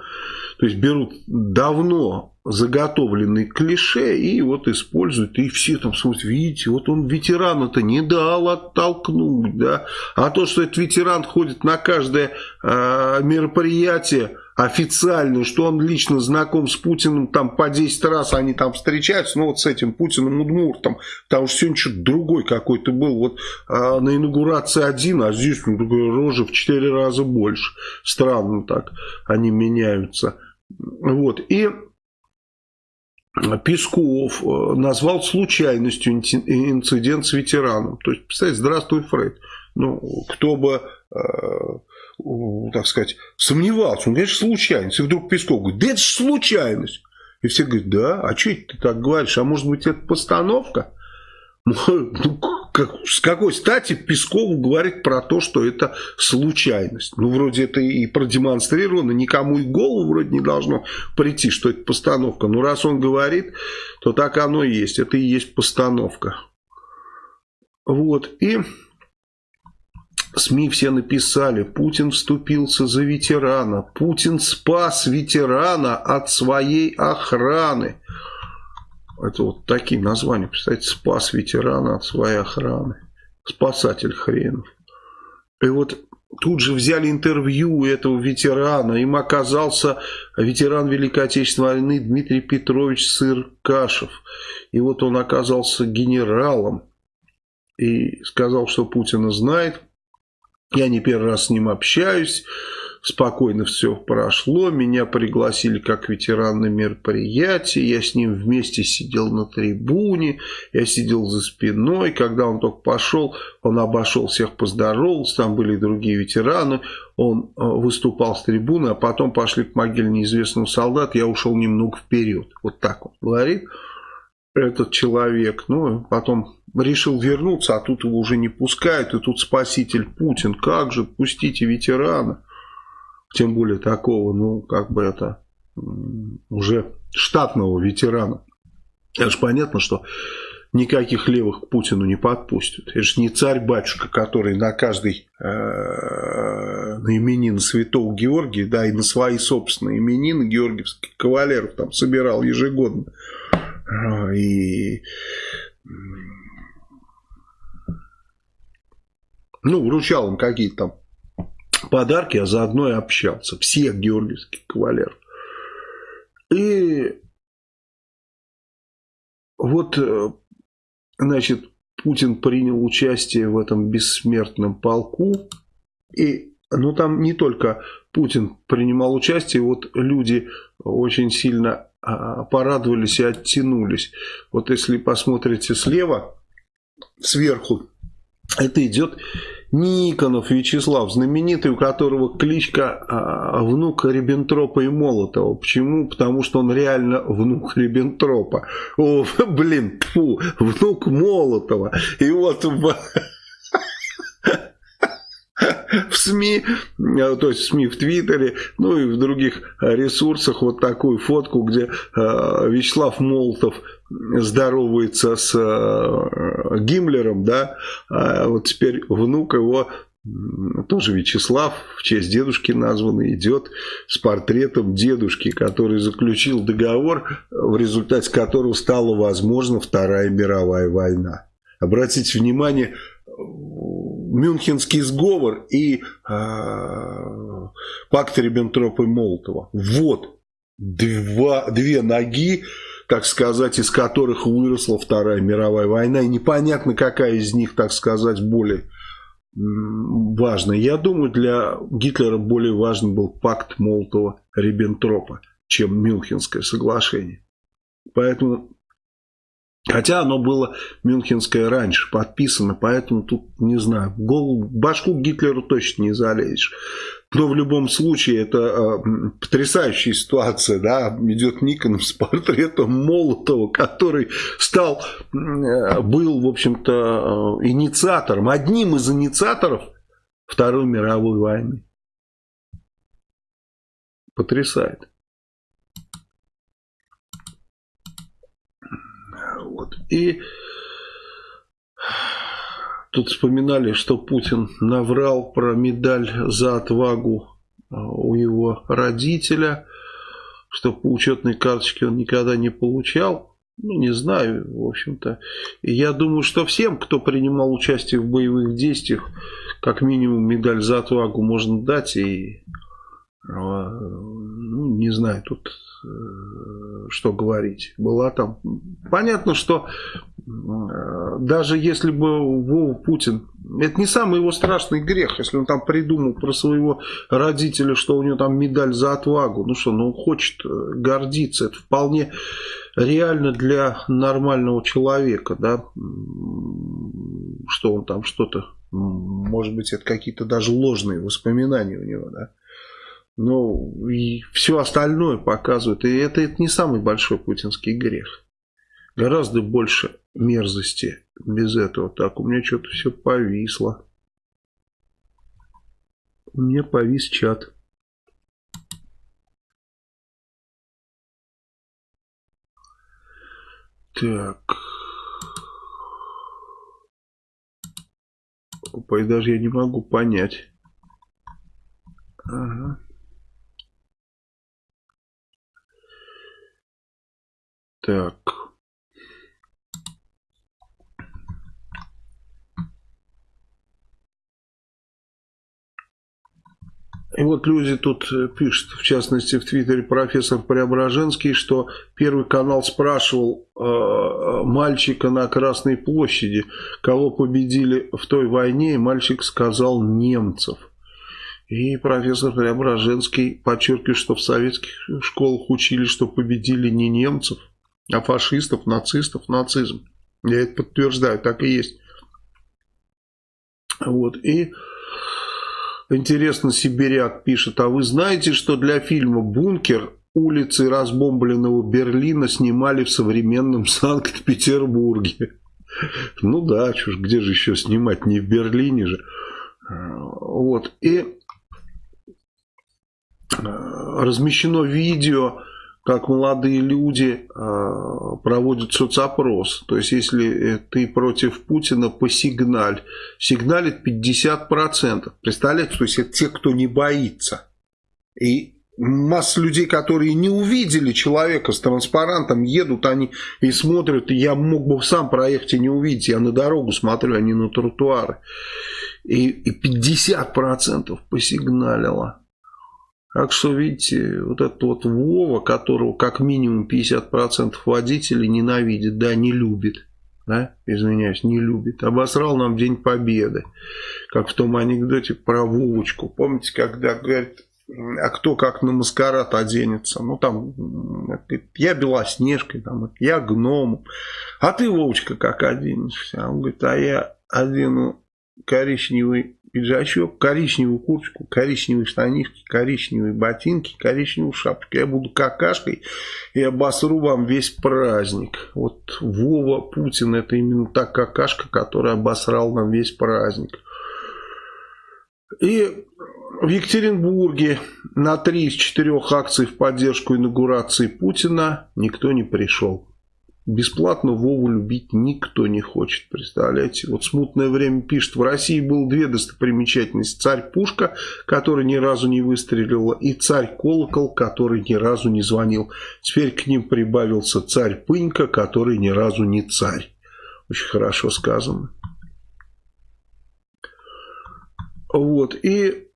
[SPEAKER 1] то есть берут давно заготовленные клише и вот используют, и все там смотрят, видите, вот он ветеран это не дал оттолкнуть, да, а то, что этот ветеран ходит на каждое э, мероприятие официальное, что он лично знаком с Путиным, там по 10 раз они там встречаются, ну вот с этим Путиным Удмуртом, потому что сегодня что-то другой какой-то был, вот э, на инаугурации один, а здесь ну, рожа в 4 раза больше, странно так они меняются, вот, и Песков э, назвал случайностью инцидент с ветераном. То есть, представьте, здравствуй, Фрейд. Ну, кто бы, э, так сказать, сомневался. Он, конечно, случайность. И вдруг Песков говорит, да это же случайность. И все говорят, да, а что ты так говоришь? А может быть, это постановка? Ну, как, с какой стати Песков говорит про то, что это случайность? Ну, вроде это и продемонстрировано, никому и голову вроде не должно прийти, что это постановка. Но раз он говорит, то так оно и есть. Это и есть постановка. Вот, и СМИ все написали, Путин вступился за ветерана, Путин спас ветерана от своей охраны. Это вот такие названия, представьте, спас ветерана от своей охраны. Спасатель хренов. И вот тут же взяли интервью у этого ветерана. Им оказался ветеран Великой Отечественной войны Дмитрий Петрович Сыркашев. И вот он оказался генералом. И сказал, что Путина знает. Я не первый раз с ним общаюсь спокойно все прошло, меня пригласили как ветеран на мероприятие, я с ним вместе сидел на трибуне, я сидел за спиной, когда он только пошел, он обошел всех, поздоровался, там были другие ветераны, он э, выступал с трибуны, а потом пошли к могиле неизвестного солдата, я ушел немного вперед, вот так он говорит этот человек, ну, потом решил вернуться, а тут его уже не пускают, и тут спаситель Путин, как же, пустите ветерана тем более такого, ну, как бы это, уже штатного ветерана. Это же понятно, что никаких левых к Путину не подпустят. Это же не царь-батюшка, который на каждый э, на именин святого Георгия, да, и на свои собственные именины георгиевских кавалеров там собирал ежегодно. И ну, вручал им какие-то там подарки, а заодно и общался. Всех георгиевских кавалеров. И вот, э, значит, Путин принял участие в этом бессмертном полку. И, ну, там не только Путин принимал участие, вот люди очень сильно а, порадовались и оттянулись. Вот если посмотрите слева, сверху, это идет Никонов Вячеслав, знаменитый, у которого кличка а, внук Риббентропа и Молотова. Почему? Потому что он реально внук Риббентропа. О, блин, фу, внук Молотова. И вот в, СМИ, а, то есть в СМИ в Твиттере, ну и в других ресурсах вот такую фотку, где э, Вячеслав Молотов здоровается с э, Гиммлером, да, а вот теперь внук его тоже Вячеслав, в честь дедушки названный, идет с портретом дедушки, который заключил договор, в результате которого стала возможна Вторая мировая война. Обратите внимание, Мюнхенский сговор и э, пакт Риббентропа и Молотова. Вот два, две ноги так сказать, из которых выросла Вторая мировая война, и непонятно, какая из них, так сказать, более важная. Я думаю, для Гитлера более важен был пакт Молотова-Риббентропа, чем Мюнхенское соглашение. Поэтому Хотя оно было Мюнхенское раньше подписано, поэтому тут, не знаю, голову, башку Гитлеру точно не залезешь. Но в любом случае это э, потрясающая ситуация, да, идет Никонов с портретом Молотова, который стал, э, был, в общем-то, э, инициатором, одним из инициаторов Второй мировой войны. Потрясает. И тут вспоминали, что Путин наврал про медаль за отвагу а, у его родителя, что по учетной карточке он никогда не получал. Ну, не знаю, в общем-то. Я думаю, что всем, кто принимал участие в боевых действиях, как минимум медаль за отвагу можно дать. И, ну, не знаю, тут Э, что говорить. Была там... Понятно, что э, даже если бы Вова Путин... Это не самый его страшный грех, если он там придумал про своего родителя, что у него там медаль за отвагу. Ну что, ну хочет э, гордиться. Это вполне реально для нормального человека, да, что он там что-то, может быть, это какие-то даже ложные воспоминания у него, да. Ну, и все остальное показывает. И это, это не самый большой путинский грех. Гораздо больше мерзости без этого. Так, у меня что-то все повисло. У меня повис чат. Так. Опа, и даже я не могу понять. Ага. Так. И вот люди тут э, пишут, в частности в Твиттере профессор Преображенский, что Первый канал спрашивал э, мальчика на Красной площади, кого победили в той войне, и мальчик сказал немцев. И профессор Преображенский подчеркивает, что в советских школах учили, что победили не немцев, а фашистов, нацистов, нацизм. Я это подтверждаю, так и есть. Вот, и интересно, Сибиряк пишет, а вы знаете, что для фильма «Бункер» улицы разбомбленного Берлина снимали в современном Санкт-Петербурге? Ну да, чушь, где же еще снимать, не в Берлине же. Вот, и э, размещено видео как молодые люди э, проводят соцопрос. То есть, если ты против Путина, посигналь. Сигналит 50%. Представляете, то есть, это те, кто не боится. И масса людей, которые не увидели человека с транспарантом, едут они и смотрят. Я мог бы сам проехать и не увидеть. Я на дорогу смотрю, а не на тротуары. И 50% посигналило. Так что, видите, вот этот вот Вова, которого как минимум 50% водителей ненавидит, да, не любит. Да, извиняюсь, не любит. Обосрал нам День Победы. Как в том анекдоте про Вовочку. Помните, когда говорит, а кто как на маскарад оденется? Ну, там, я Белоснежкой, там, я гномом. А ты, Вовочка, как оденешься? Он говорит, а я одену коричневый пиджачок, коричневую курточку, коричневые штанишки, коричневые ботинки, коричневую шапку. Я буду какашкой и обосру вам весь праздник. Вот Вова Путин это именно та какашка, которая обосрал нам весь праздник. И в Екатеринбурге на три из четырех акций в поддержку инаугурации Путина никто не пришел. Бесплатно Вову любить никто не хочет, представляете? Вот смутное время пишет, в России было две достопримечательности. Царь-пушка, который ни разу не выстрелил, и царь-колокол, который ни разу не звонил. Теперь к ним прибавился царь-пынька, который ни разу не царь. Очень хорошо сказано. Вот, и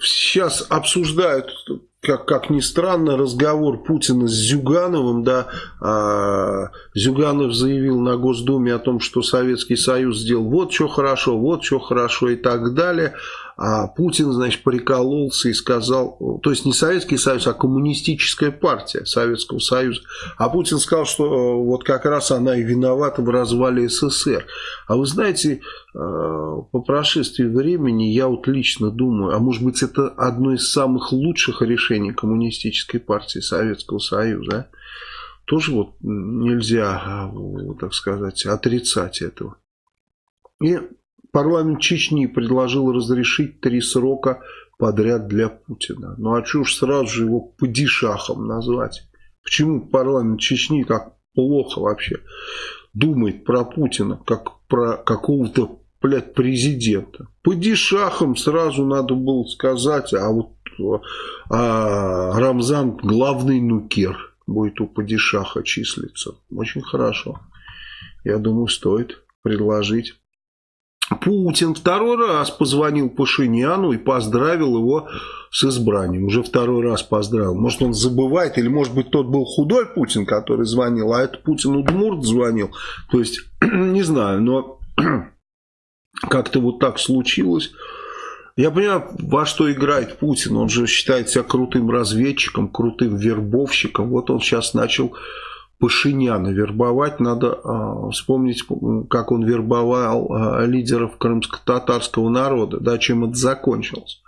[SPEAKER 1] сейчас обсуждают как, как ни странно, разговор Путина с Зюгановым, да, а, Зюганов заявил на Госдуме о том, что Советский Союз сделал вот что хорошо, вот что хорошо и так далее, а Путин, значит, прикололся и сказал, то есть не Советский Союз, а коммунистическая партия Советского Союза. А Путин сказал, что э, вот как раз она и виновата в развале СССР. А вы знаете, э, по прошествии времени я вот лично думаю, а может быть это одно из самых лучших решений коммунистической партии Советского Союза. Тоже вот нельзя, э, так сказать, отрицать этого. И Парламент Чечни предложил разрешить три срока подряд для Путина. Ну а ж сразу же его падишахом назвать? Почему парламент Чечни так плохо вообще думает про Путина, как про какого-то, блядь, президента? Падишахом сразу надо было сказать, а вот а Рамзан главный нукер будет у падишаха числиться. Очень хорошо. Я думаю, стоит предложить. Путин второй раз позвонил Пашиняну и поздравил его с избранием. Уже второй раз поздравил. Может, он забывает, или, может быть, тот был худой Путин, который звонил, а это Путин Удмурт звонил. То есть, не знаю, но как-то вот так случилось. Я понимаю, во что играет Путин. Он же считает себя крутым разведчиком, крутым вербовщиком. Вот он сейчас начал Пашиняна вербовать. Надо э, вспомнить, как он вербовал э, лидеров крымско-татарского народа, да, чем это закончилось.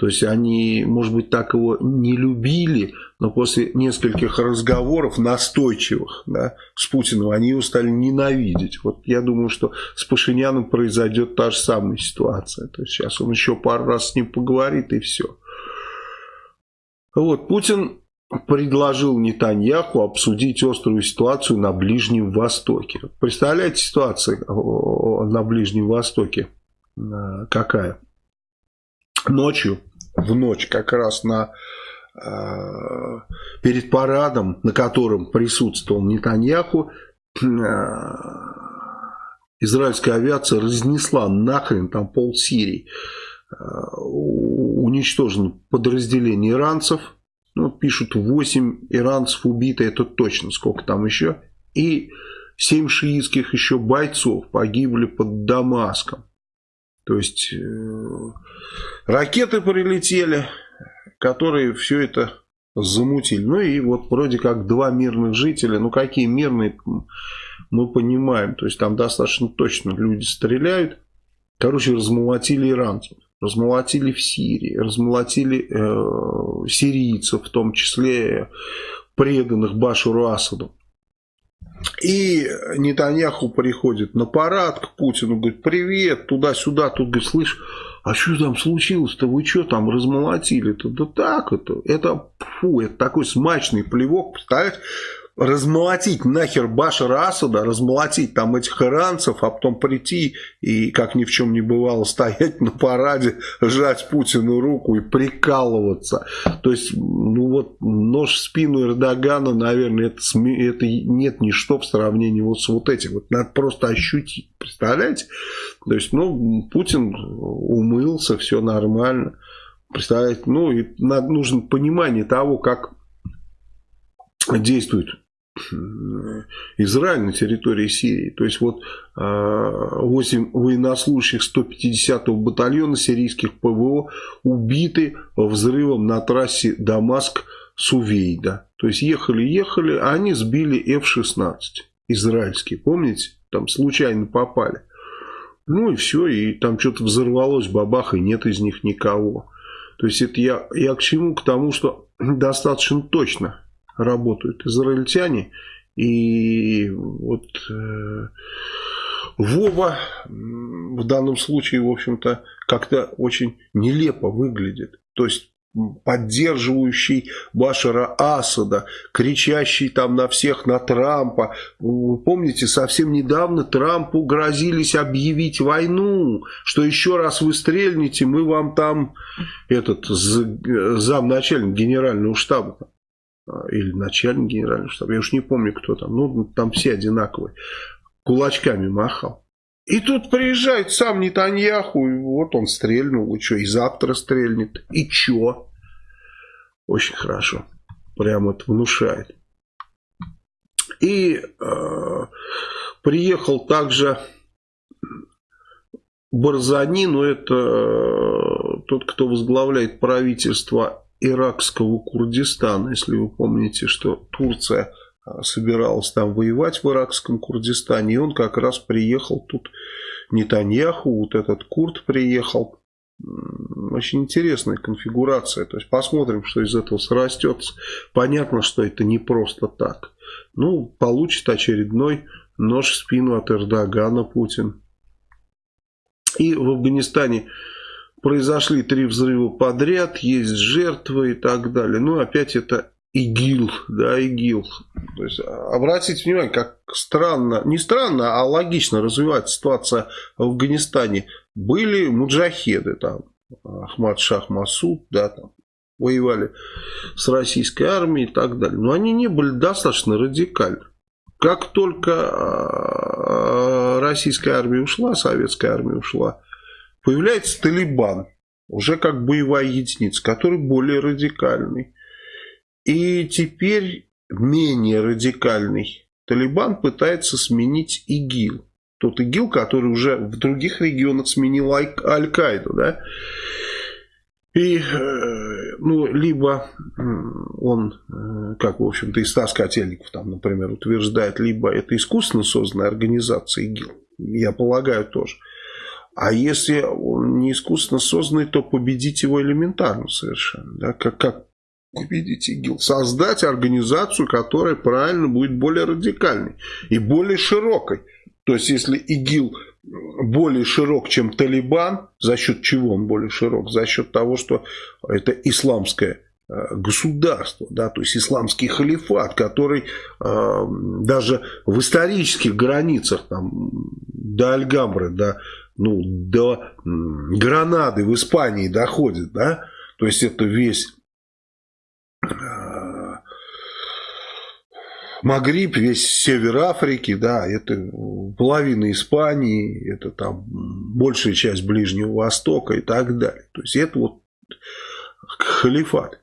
[SPEAKER 1] То есть они, может быть, так его не любили, но после нескольких разговоров настойчивых да, с Путиным они его стали ненавидеть. Вот я думаю, что с Пашиняном произойдет та же самая ситуация. То есть сейчас он еще пару раз с ним поговорит и все. Вот, Путин предложил Нетаньяху обсудить острую ситуацию на Ближнем Востоке. Представляете ситуацию на Ближнем Востоке э, какая? Ночью, в ночь как раз на э, перед парадом, на котором присутствовал Нетаньяху, э, израильская авиация разнесла нахрен там пол Сирии. Уничтожено подразделение иранцев, ну, пишут 8 иранцев убито, это точно, сколько там еще. И 7 шиитских еще бойцов погибли под Дамаском. То есть э, ракеты прилетели, которые все это замутили. Ну и вот вроде как два мирных жителя. Ну какие мирные, мы понимаем. То есть там достаточно точно люди стреляют. Короче, размолотили иранцев размолотили в Сирии, размолотили э, сирийцев, в том числе преданных Башуру Асаду. И Нетаньяху приходит на парад к Путину, говорит, привет, туда-сюда, тут, говорит, слышь, а что там случилось-то, вы что там размолотили-то? Да так это, это, фу, это такой смачный плевок, представляете, размолотить нахер Башара Асада, размолотить там этих иранцев, а потом прийти и, как ни в чем не бывало, стоять на параде, сжать Путину руку и прикалываться. То есть, ну вот, нож в спину Эрдогана, наверное, это, это нет ничто в сравнении вот с вот этим. Вот надо просто ощутить, представляете? То есть, ну, Путин умылся, все нормально. Представляете? Ну, и надо, нужно понимание того, как действует Израиль на территории Сирии. То есть вот 8 а, военнослужащих 150-го батальона сирийских ПВО убиты взрывом на трассе Дамаск-Сувейда. То есть ехали-ехали, а они сбили F-16 израильские. Помните? Там случайно попали. Ну и все, и там что-то взорвалось, бабах, и нет из них никого. То есть это я, я к чему? К тому, что достаточно точно работают израильтяне. И вот э, Вова в данном случае, в общем-то, как-то очень нелепо выглядит. То есть поддерживающий Башара Асада, кричащий там на всех на Трампа. Вы помните, совсем недавно Трампу грозились объявить войну, что еще раз вы стрельнете, мы вам там этот замначальник генерального штаба или начальник генерального штаба, я уж не помню, кто там, ну, там все одинаковые, кулачками махал. И тут приезжает сам Нетаньяху, и вот он стрельнул, и что, и завтра стрельнет, и чё? Очень хорошо. Прямо это внушает. И э, приехал также Барзани, но это э, тот, кто возглавляет правительство иракского Курдистана. Если вы помните, что Турция э, собиралась там воевать в иракском Курдистане, и он как раз приехал тут, Нетаньяху, вот этот Курд приехал, очень интересная конфигурация. То есть посмотрим, что из этого срастется. Понятно, что это не просто так. Ну, получит очередной нож в спину от Эрдогана Путин. И в Афганистане произошли три взрыва подряд, есть жертвы и так далее. Ну, опять это ИГИЛ, да, ИГИЛ. То есть, обратите внимание, как странно, не странно, а логично развивается ситуация в Афганистане. Были муджахеды там, Ахмад Шах Масуд, да, там, воевали с российской армией и так далее. Но они не были достаточно радикальны. Как только а, российская армия ушла, советская армия ушла, появляется Талибан, уже как боевая единица, который более радикальный. И теперь менее радикальный Талибан пытается сменить ИГИЛ. Тот ИГИЛ, который уже в других регионах сменил Аль-Каиду. Да? И, э, ну, либо он, э, как, в общем-то, и Стас Котельников, там, например, утверждает, либо это искусственно созданная организация ИГИЛ, я полагаю, тоже. А если он не искусственно созданный, то победить его элементарно совершенно. Да? Как, как победить ИГИЛ? Создать организацию, которая правильно будет более радикальной и более широкой. То есть, если ИГИЛ более широк, чем Талибан, за счет чего он более широк? За счет того, что это исламское э, государство, да, то есть исламский халифат, который э, даже в исторических границах там, до Альгамбры, до, ну, до Гранады в Испании доходит, да, то есть это весь Магриб, весь север Африки, да, это половина Испании, это там большая часть Ближнего Востока и так далее. То есть это вот халифат,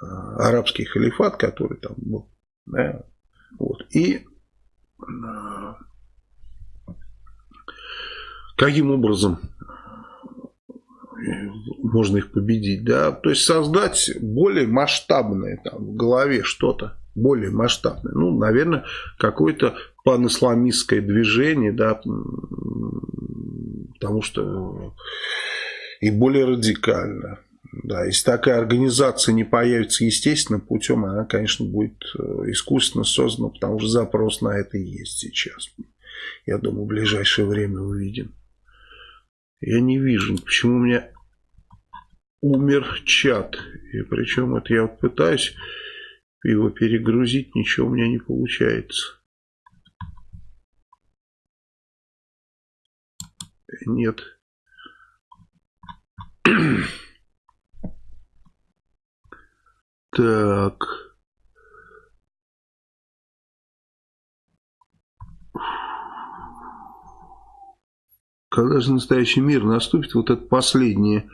[SPEAKER 1] арабский халифат, который там был. Да, вот. И каким образом можно их победить, да, то есть создать более масштабное там в голове что-то, более масштабное. Ну, наверное, какое-то панисламистское движение, да, потому что и более радикально. Да, если такая организация не появится естественным путем, она, конечно, будет э, искусственно создана, потому что запрос на это есть сейчас. Я думаю, в ближайшее время увидим. Я не вижу, почему у меня умер чат. И причем это я вот пытаюсь его перегрузить, ничего у меня не получается. Нет. Так. Когда же настоящий мир наступит, вот это последняя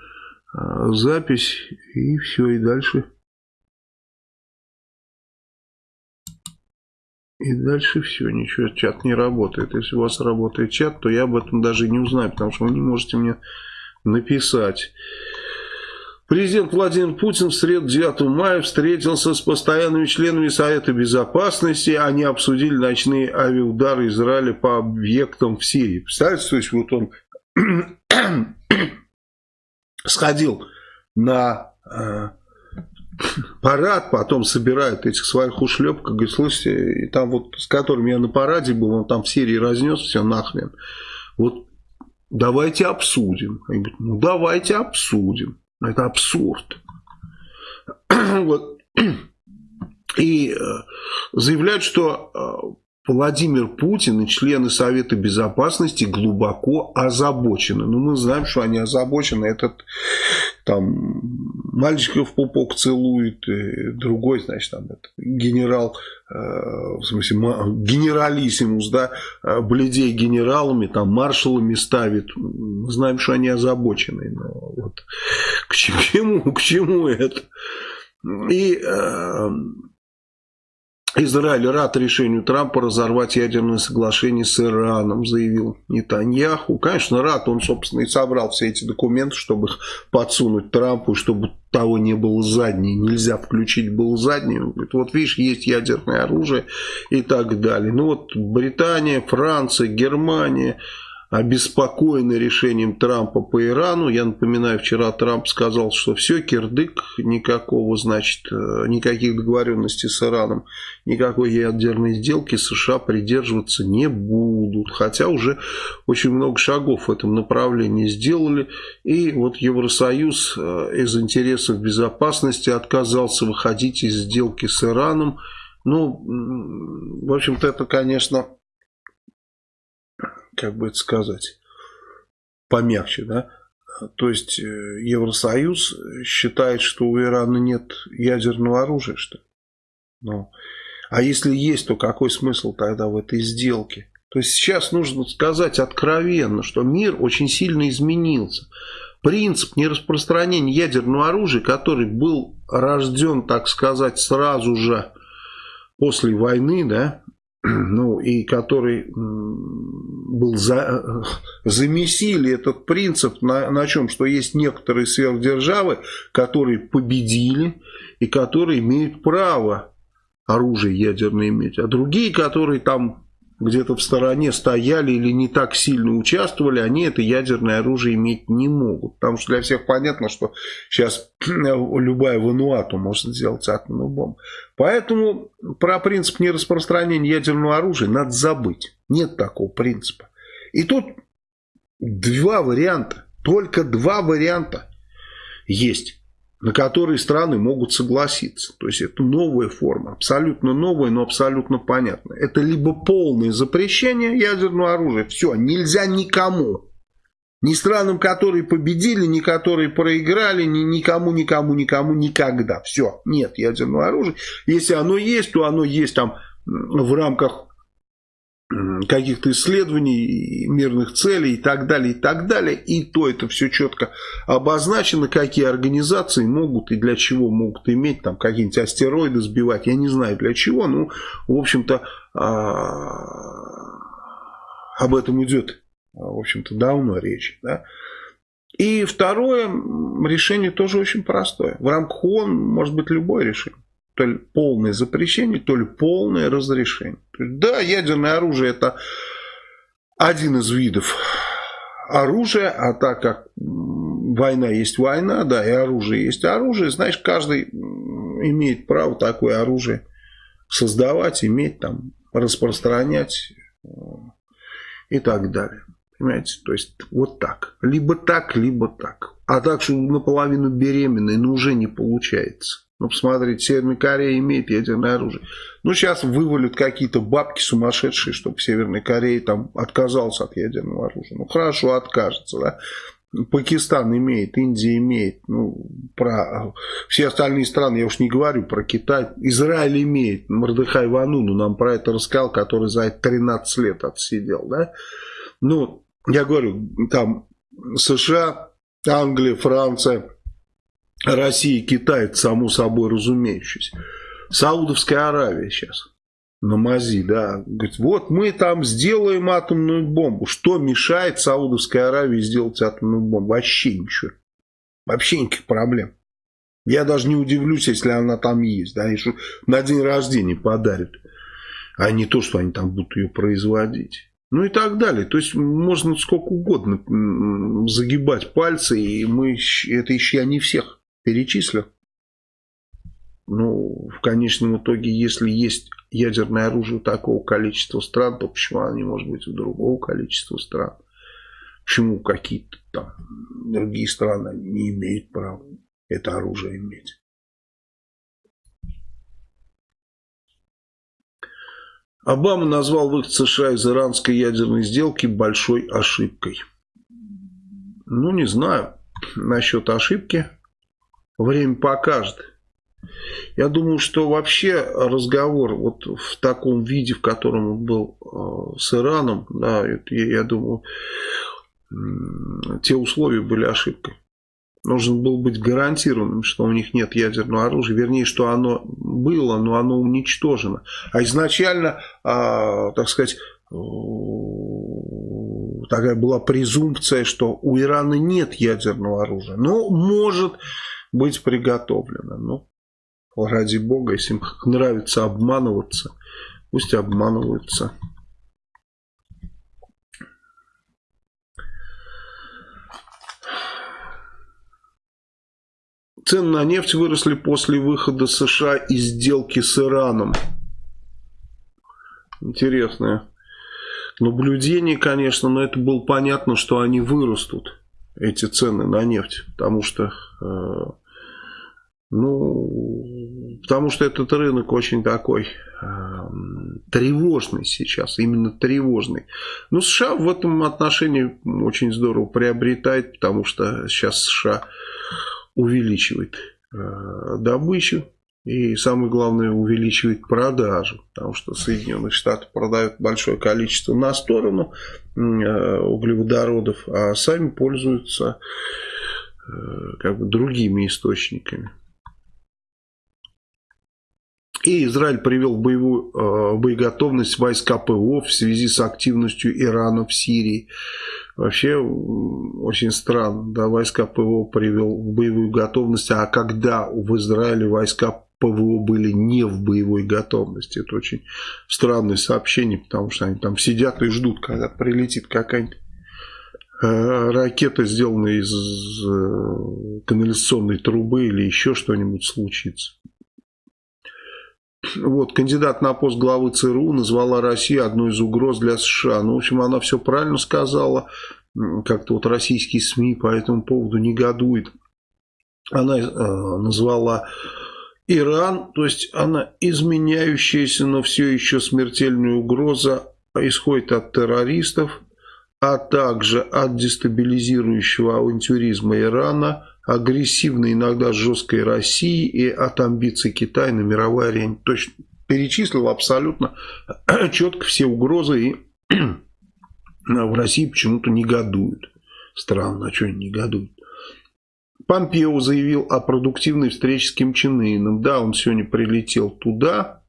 [SPEAKER 1] а, запись, и все, и дальше И дальше все, ничего, чат не работает. Если у вас работает чат, то я об этом даже не узнаю, потому что вы не можете мне написать. Президент Владимир Путин в среду 9 мая встретился с постоянными членами Совета Безопасности. Они обсудили ночные авиаудары Израиля по объектам в Сирии. Представляете, то есть вот он сходил на э, парад, потом собирают этих своих ушлепков, говорит, слушайте, и там вот с которым я на параде был, он там в Сирии разнес все нахрен. Вот давайте обсудим. Они говорят, ну давайте обсудим. Это абсурд. И э, заявляют, что э, Владимир Путин и члены Совета Безопасности глубоко озабочены. Ну, мы знаем, что они озабочены. Этот там мальчиков в пупок целует, другой, значит, там этот, генерал, э, в смысле, генералиссимус, да, э, бледей генералами, там маршалами ставит. Мы знаем, что они озабочены. Но вот к чему, к чему это? И э, Израиль рад решению Трампа разорвать ядерное соглашение с Ираном, заявил Нетаньяху. Конечно, рад, он, собственно, и собрал все эти документы, чтобы их подсунуть Трампу, чтобы того не было задней. Нельзя включить был задний. Он говорит, вот видишь, есть ядерное оружие и так далее. Ну вот Британия, Франция, Германия, обеспокоены решением Трампа по Ирану. Я напоминаю, вчера Трамп сказал, что все, кирдык, никакого, значит, э, никаких договоренностей с Ираном, никакой ядерной сделки США придерживаться не будут. Хотя уже очень много шагов в этом направлении сделали. И вот Евросоюз э, из интересов безопасности отказался выходить из сделки с Ираном. Ну, в общем-то, это, конечно, как бы это сказать, помягче, да, то есть э, Евросоюз считает, что у Ирана нет ядерного оружия, что ли? Ну, а если есть, то какой смысл тогда в этой сделке? То есть сейчас нужно сказать откровенно, что мир очень сильно изменился. Принцип нераспространения ядерного оружия, который был рожден, так сказать, сразу же после войны, да, ну и который был за, замесили этот принцип на, на чем, что есть некоторые сверхдержавы, которые победили и которые имеют право оружие ядерное иметь, а другие, которые там где-то в стороне стояли или не так сильно участвовали, они это ядерное оружие иметь не могут. Потому что для всех понятно, что сейчас любая Вануату может сделать атомную бомбу. Поэтому про принцип нераспространения ядерного оружия надо забыть. Нет такого принципа. И тут два варианта, только два варианта есть на которые страны могут согласиться. То есть это новая форма, абсолютно новая, но абсолютно понятная. Это либо полное запрещение ядерного оружия, все, нельзя никому. Ни странам, которые победили, ни которые проиграли, ни никому, никому, никому, никогда. Все, нет ядерного оружия. Если оно есть, то оно есть там в рамках каких-то исследований, мирных целей и так далее, и так далее. И то это все четко обозначено, какие организации могут и для чего могут иметь, там какие-нибудь астероиды сбивать, я не знаю для чего, ну, в общем-то, а, об этом идет, в общем-то, давно речь, да. И второе решение тоже очень простое. В рамках ООН может быть любое решение то ли полное запрещение, то ли полное разрешение. Да, ядерное оружие это один из видов оружия, а так как война есть война, да, и оружие есть оружие, значит, каждый имеет право такое оружие создавать, иметь, там, распространять э, и так далее. Понимаете? То есть вот так. Либо так, либо так. А так, что наполовину беременный, ну уже не получается. Ну, посмотрите, Северная Корея имеет ядерное оружие. Ну, сейчас вывалят какие-то бабки сумасшедшие, чтобы Северная Корея там отказалась от ядерного оружия. Ну, хорошо, откажется, да. Пакистан имеет, Индия имеет, ну, про все остальные страны, я уж не говорю про Китай, Израиль имеет, Мордыхай Вануну нам про это рассказал, который за это 13 лет отсидел, да, ну, я говорю, там США, Англия, Франция, Россия Китай, само собой разумеющееся. Саудовская Аравия сейчас на мази, да, говорит, вот мы там сделаем атомную бомбу. Что мешает Саудовской Аравии сделать атомную бомбу? Вообще ничего. Вообще никаких проблем. Я даже не удивлюсь, если она там есть. Да, что на день рождения подарят. А не то, что они там будут ее производить. Ну и так далее. То есть можно сколько угодно загибать пальцы, и мы это еще не всех перечислю. Ну, в конечном итоге, если есть ядерное оружие у такого количества стран, то почему оно не может быть у другого количества стран? Почему какие-то там другие страны не имеют права это оружие иметь? Обама назвал выход США из иранской ядерной сделки большой ошибкой. Ну, не знаю насчет ошибки. Время покажет. Я думаю, что вообще разговор вот в таком виде, в котором он был э, с Ираном, да, я, думаю, те условия были ошибкой. должен был быть гарантированным, что у них нет ядерного оружия. Вернее, что оно было, но оно уничтожено. А изначально, а, так сказать, такая была презумпция, что у Ирана нет ядерного оружия. Но может быть приготовлено. Ну, ради бога, если им нравится обманываться, пусть обманываются. Цены на нефть выросли после выхода США из сделки с Ираном. Интересное наблюдение, конечно, но это было понятно, что они вырастут, эти цены на нефть, потому что, э, ну, потому что этот рынок очень такой э, тревожный сейчас, именно тревожный. Но США в этом отношении очень здорово приобретает, потому что сейчас США увеличивает э, добычу и самое главное увеличивает продажу, потому что Соединенные Штаты продают большое количество на сторону э, углеводородов, а сами пользуются э, как бы другими источниками. И Израиль привел боевую э, боеготовность войска ПВО в связи с активностью Ирана в Сирии. Вообще очень странно, да, войска ПВО привел в боевую готовность, а когда в Израиле войска ПВО были не в боевой готовности. Это очень странное сообщение, потому что они там сидят и ждут, когда прилетит какая-нибудь э, ракета, сделанная из э, канализационной трубы или еще что-нибудь случится. Вот, кандидат на пост главы ЦРУ назвала Россию одной из угроз для США. Ну, в общем, она все правильно сказала. Как-то вот российские СМИ по этому поводу негодуют. Она э, назвала Иран, то есть она изменяющаяся, но все еще смертельная угроза исходит от террористов, а также от дестабилизирующего авантюризма Ирана – агрессивной, иногда жесткой России и от амбиций Китая на мировой арене. То есть перечислил абсолютно четко все угрозы и в России почему-то негодуют. Странно, а что они негодуют? Помпео заявил о продуктивной встрече с Ким Чен Ыном. Да, он сегодня прилетел туда,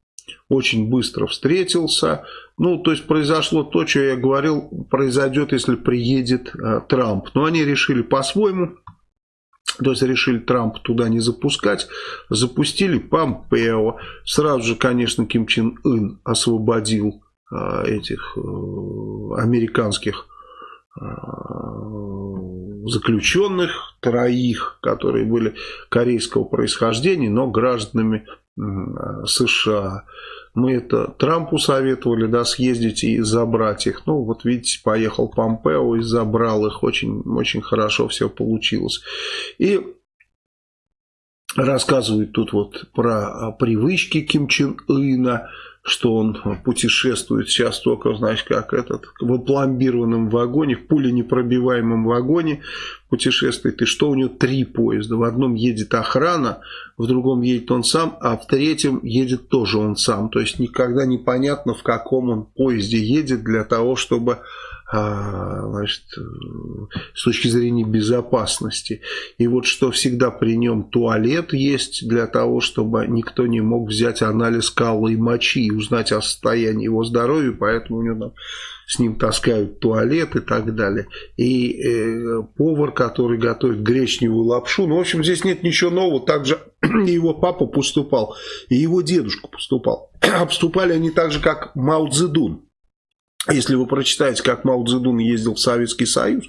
[SPEAKER 1] очень быстро встретился. Ну, то есть произошло то, что я говорил, произойдет, если приедет э, Трамп. Но они решили по-своему то есть решили Трамп туда не запускать, запустили Помпео. Сразу же, конечно, Ким Чен Ын освободил а, этих а, американских а, заключенных, троих, которые были корейского происхождения, но гражданами США. Мы это Трампу советовали, да, съездить и забрать их. Ну, вот видите, поехал Помпео и забрал их. Очень, очень хорошо все получилось. И рассказывают тут вот про привычки Ким Чен Ына что он путешествует сейчас только, знаешь, как этот, в опломбированном вагоне, в пуленепробиваемом вагоне путешествует, и что у него три поезда. В одном едет охрана, в другом едет он сам, а в третьем едет тоже он сам. То есть никогда непонятно, в каком он поезде едет для того, чтобы значит, с точки зрения безопасности. И вот что всегда при нем туалет есть для того, чтобы никто не мог взять анализ кала и мочи и узнать о состоянии его здоровья, поэтому у него там с ним таскают туалет и так далее. И э, повар, который готовит гречневую лапшу, ну, в общем, здесь нет ничего нового, также его папа поступал, и его дедушка поступал. Обступали они так же, как Мао Цзэдун. Если вы прочитаете, как Мао Цзэдун ездил в Советский Союз,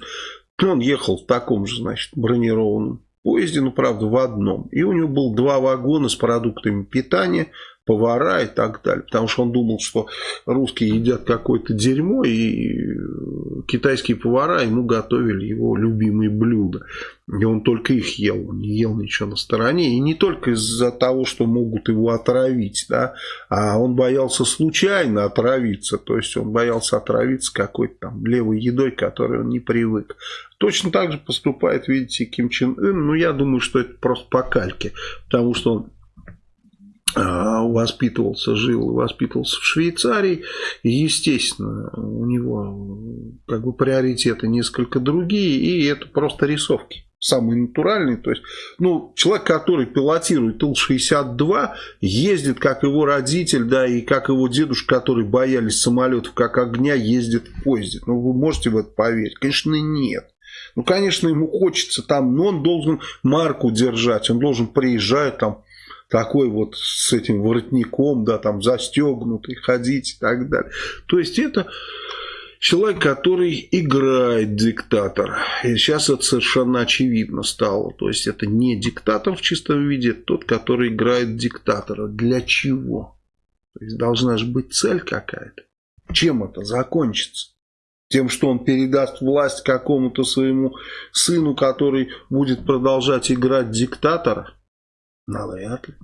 [SPEAKER 1] то он ехал в таком же, значит, бронированном поезде, ну, правда, в одном. И у него было два вагона с продуктами питания, повара и так далее. Потому что он думал, что русские едят какое-то дерьмо, и китайские повара ему готовили его любимые блюда. И он только их ел, он не ел ничего на стороне. И не только из-за того, что могут его отравить, да, а он боялся случайно отравиться. То есть он боялся отравиться какой-то там левой едой, к которой он не привык. Точно так же поступает, видите, Ким Чен Ын. Ну, я думаю, что это просто по кальке. Потому что он воспитывался, жил и воспитывался в Швейцарии. Естественно, у него как бы приоритеты несколько другие, и это просто рисовки. самый натуральный. То есть, ну, человек, который пилотирует Ил-62, ездит, как его родитель, да, и как его дедушка, который боялись самолетов, как огня, ездит в поезде. Ну, вы можете в это поверить? Конечно, нет. Ну, конечно, ему хочется там, но он должен марку держать, он должен приезжать там, такой вот с этим воротником, да, там застегнутый, ходить и так далее. То есть это человек, который играет диктатор. И сейчас это совершенно очевидно стало. То есть это не диктатор в чистом виде, это тот, который играет диктатора. Для чего? То есть должна же быть цель какая-то. Чем это закончится? Тем, что он передаст власть какому-то своему сыну, который будет продолжать играть диктатора? Навряд ли.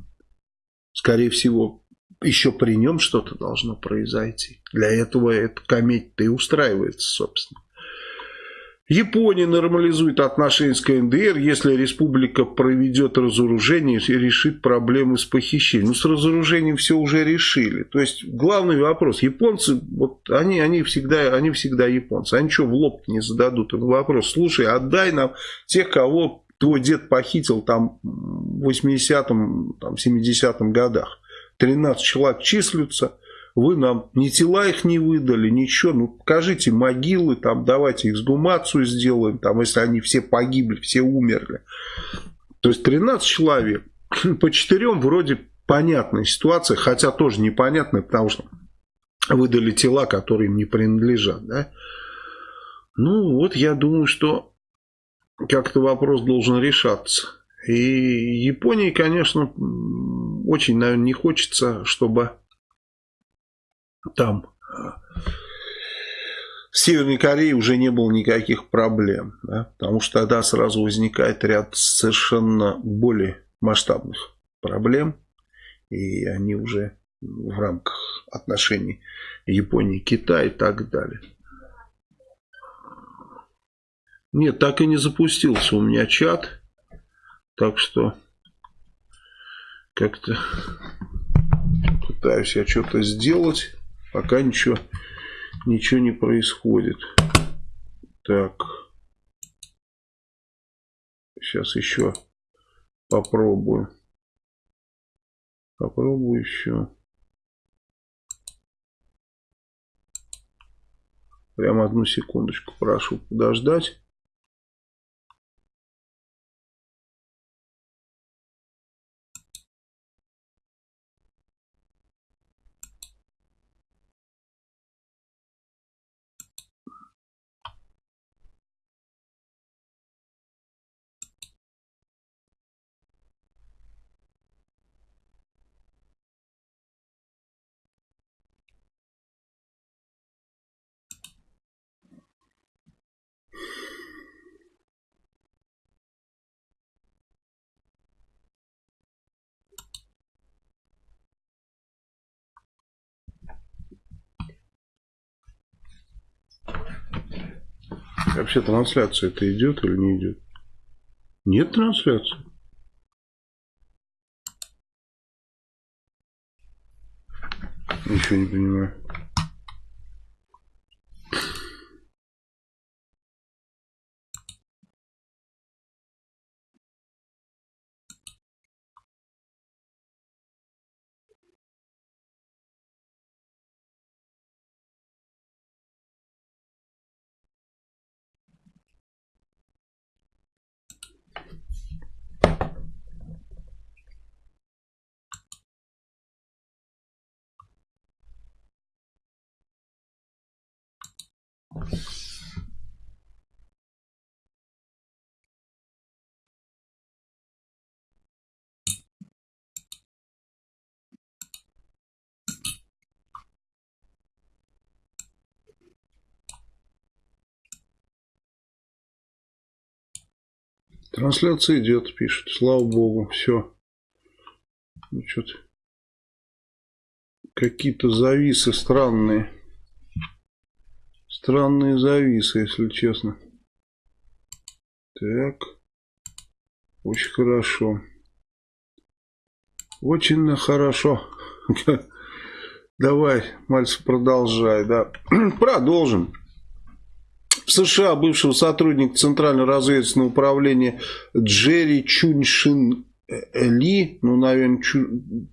[SPEAKER 1] Скорее всего, еще при нем что-то должно произойти. Для этого эта комедия-то и устраивается, собственно. Япония нормализует отношения с КНДР, если республика проведет разоружение и решит проблемы с похищением. Ну, с разоружением все уже решили. То есть, главный вопрос. Японцы, вот они, они, всегда, они всегда японцы. Они что, в лоб не зададут? Вопрос. Слушай, отдай нам тех, кого твой дед похитил там в 80-м, там, 70-м годах. 13 человек числятся, вы нам ни тела их не выдали, ничего, ну покажите могилы, там давайте эксгумацию сделаем, там если они все погибли, все умерли. То есть 13 человек, по четырем вроде понятная ситуация, хотя тоже непонятная, потому что выдали тела, которые им не принадлежат, да. Ну вот я думаю, что как-то вопрос должен решаться. И Японии, конечно, очень, наверное, не хочется, чтобы там в Северной Корее уже не было никаких проблем. Да? Потому что тогда сразу возникает ряд совершенно более масштабных проблем. И они уже в рамках отношений Японии, Китая и так далее. Нет, так и не запустился у меня чат. Так что как-то пытаюсь я что-то сделать, пока ничего, ничего не происходит. Так. Сейчас еще попробую. Попробую еще. Прямо одну секундочку прошу подождать. Вообще трансляция это идет или не идет? Нет трансляции. Ничего не понимаю. Трансляция идет, пишет. Слава богу, все. Ну, что-то какие-то зависы странные. Странные зависы, если честно. Так. Очень хорошо. Очень хорошо. Давай, Мальцев, продолжай. Да. Продолжим. В США бывшего сотрудника Центрального разведывательного управления Джерри Чуньшин ли, ну, наверное,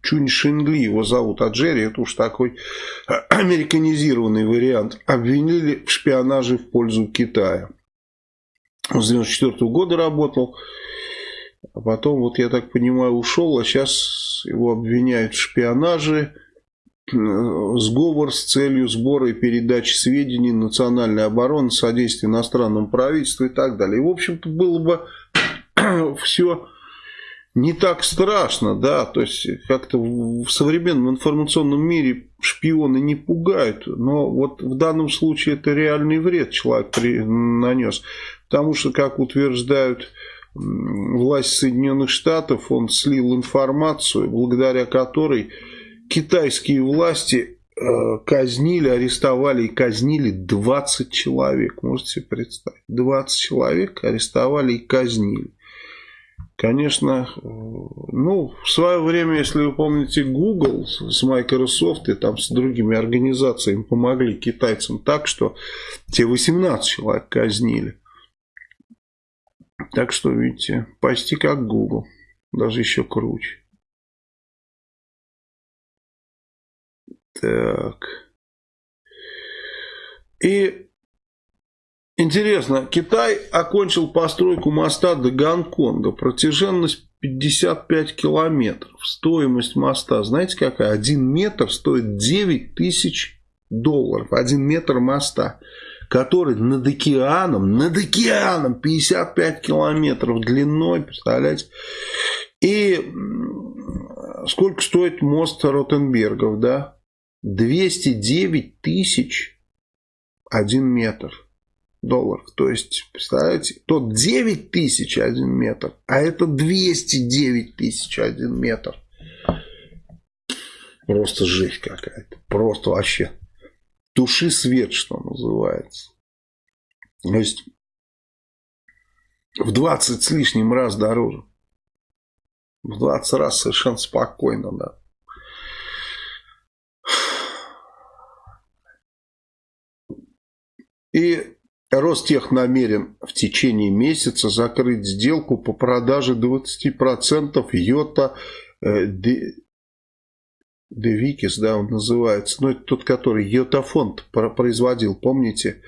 [SPEAKER 1] Чуньшин Ли его зовут, а Джерри это уж такой американизированный вариант, обвинили в шпионаже в пользу Китая. С 94 -го года работал, а потом, вот я так понимаю, ушел, а сейчас его обвиняют в шпионаже, сговор с целью сбора и передачи сведений национальной обороны, содействия иностранному правительству и так далее. И, в общем-то, было бы все не так страшно, да, то есть как-то в современном информационном мире шпионы не пугают, но вот в данном случае это реальный вред человек нанес, потому что, как утверждают власть Соединенных Штатов, он слил информацию, благодаря которой китайские власти э, казнили, арестовали и казнили 20 человек. Можете себе представить? 20 человек арестовали и казнили. Конечно, э, ну, в свое время, если вы помните, Google с Microsoft и там с другими организациями помогли китайцам так, что те 18 человек казнили. Так что, видите, почти как Google, даже еще круче. Так. И интересно, Китай окончил постройку моста до Гонконга. Протяженность 55 километров. Стоимость моста, знаете какая? Один метр стоит 9 тысяч долларов. Один метр моста, который над океаном, над океаном 55 километров длиной, представляете? И сколько стоит мост Ротенбергов, да? 209 тысяч один метр долларов. То есть, представляете, тот 9 тысяч один метр, а это 209 тысяч один метр. Просто жесть какая-то. Просто вообще. Туши свет, что называется. То есть, в 20 с лишним раз дороже. В 20 раз совершенно спокойно, да. И Ростех намерен в течение месяца закрыть сделку по продаже 20% Йота э, Девикис, да, он называется. Ну, это тот, который Йотафонд производил, помните?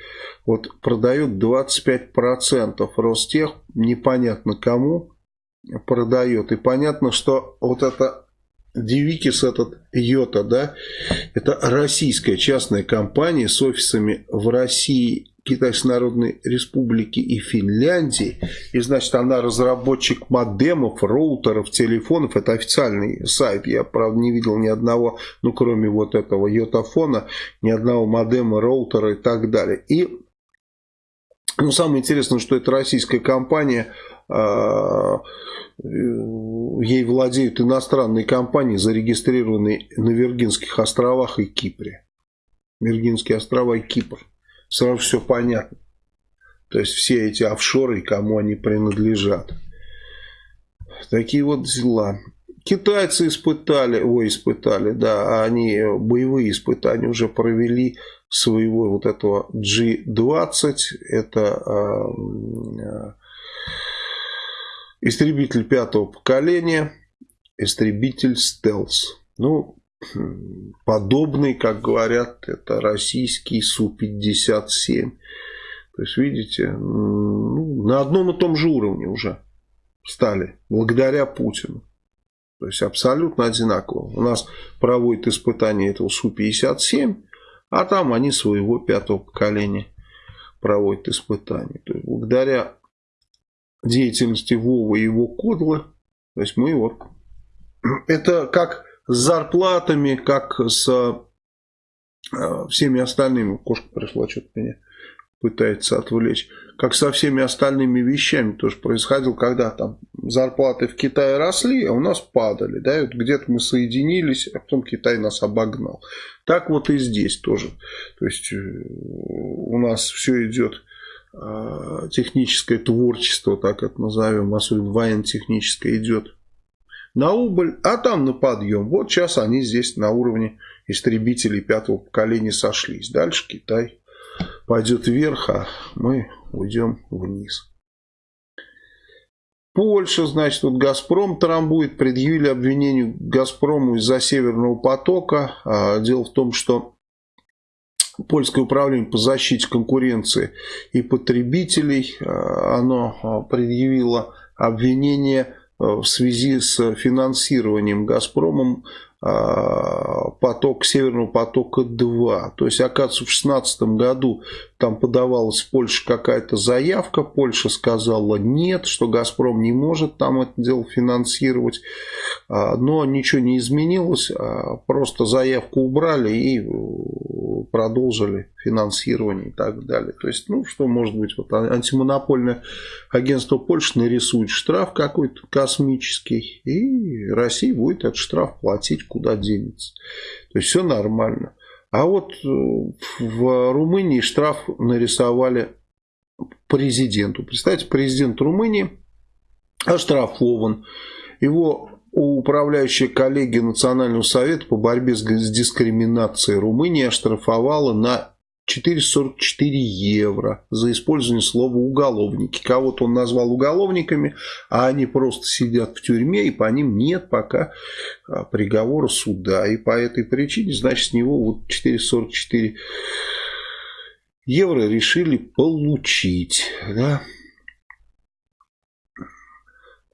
[SPEAKER 1] Вот продает 25%. Ростех непонятно кому продает. И понятно, что вот это Девикис, этот Йота, да, это российская частная компания с офисами в России, Китайской Народной Республики и Финляндии. И значит, она разработчик модемов, роутеров, телефонов. Это официальный сайт. Я, правда, не видел ни одного, ну, кроме вот этого йотафона, ни одного модема, роутера и так далее. И ну, самое интересное, что это российская компания, а, ей владеют иностранные компании, зарегистрированные на Виргинских островах и Кипре. Виргинские острова и Кипр сразу все понятно. То есть все эти офшоры, кому они принадлежат. Такие вот дела. Китайцы испытали, ой, испытали, да, они боевые испытания уже провели своего вот этого G-20. Это э, истребитель пятого поколения, истребитель стелс. Ну, подобный, как говорят, это российский Су-57. То есть, видите, ну, на одном и том же уровне уже стали, благодаря Путину. То есть, абсолютно одинаково. У нас проводят испытания этого Су-57, а там они своего пятого поколения проводят испытания. То есть, благодаря деятельности Вова и его кодлы, то есть, мы вот... Это как с зарплатами, как с э, всеми остальными. Кошка пришла, что-то меня пытается отвлечь. Как со всеми остальными вещами тоже происходило, когда там зарплаты в Китае росли, а у нас падали. Да, вот где-то мы соединились, а потом Китай нас обогнал. Так вот и здесь тоже. То есть э, у нас все идет техническое творчество, так это назовем, особенно военно-техническое идет на убыль, а там на подъем. Вот сейчас они здесь на уровне истребителей пятого поколения сошлись. Дальше Китай пойдет вверх, а мы уйдем вниз. Польша, значит, вот «Газпром» трамбует, предъявили обвинению «Газпрому» из-за «Северного потока». А, дело в том, что Польское управление по защите конкуренции и потребителей, а, оно а, предъявило обвинение в связи с финансированием «Газпромом» поток Северного потока-2. То есть, оказывается, в 2016 году там подавалась в Польше какая-то заявка. Польша сказала нет, что «Газпром» не может там это дело финансировать. А, но ничего не изменилось. А, просто заявку убрали и продолжили финансирование и так далее. То есть, ну, что может быть, вот антимонопольное агентство Польши нарисует штраф какой-то космический, и Россия будет этот штраф платить, куда денется. То есть, все нормально. А вот э, в Румынии штраф нарисовали президенту. Представьте, президент Румынии оштрафован. Его управляющая коллегия Национального совета по борьбе с дискриминацией Румынии оштрафовала на 444 евро за использование слова «уголовники». Кого-то он назвал уголовниками, а они просто сидят в тюрьме, и по ним нет пока а, приговора суда. И по этой причине, значит, с него вот 444 евро решили получить. Да?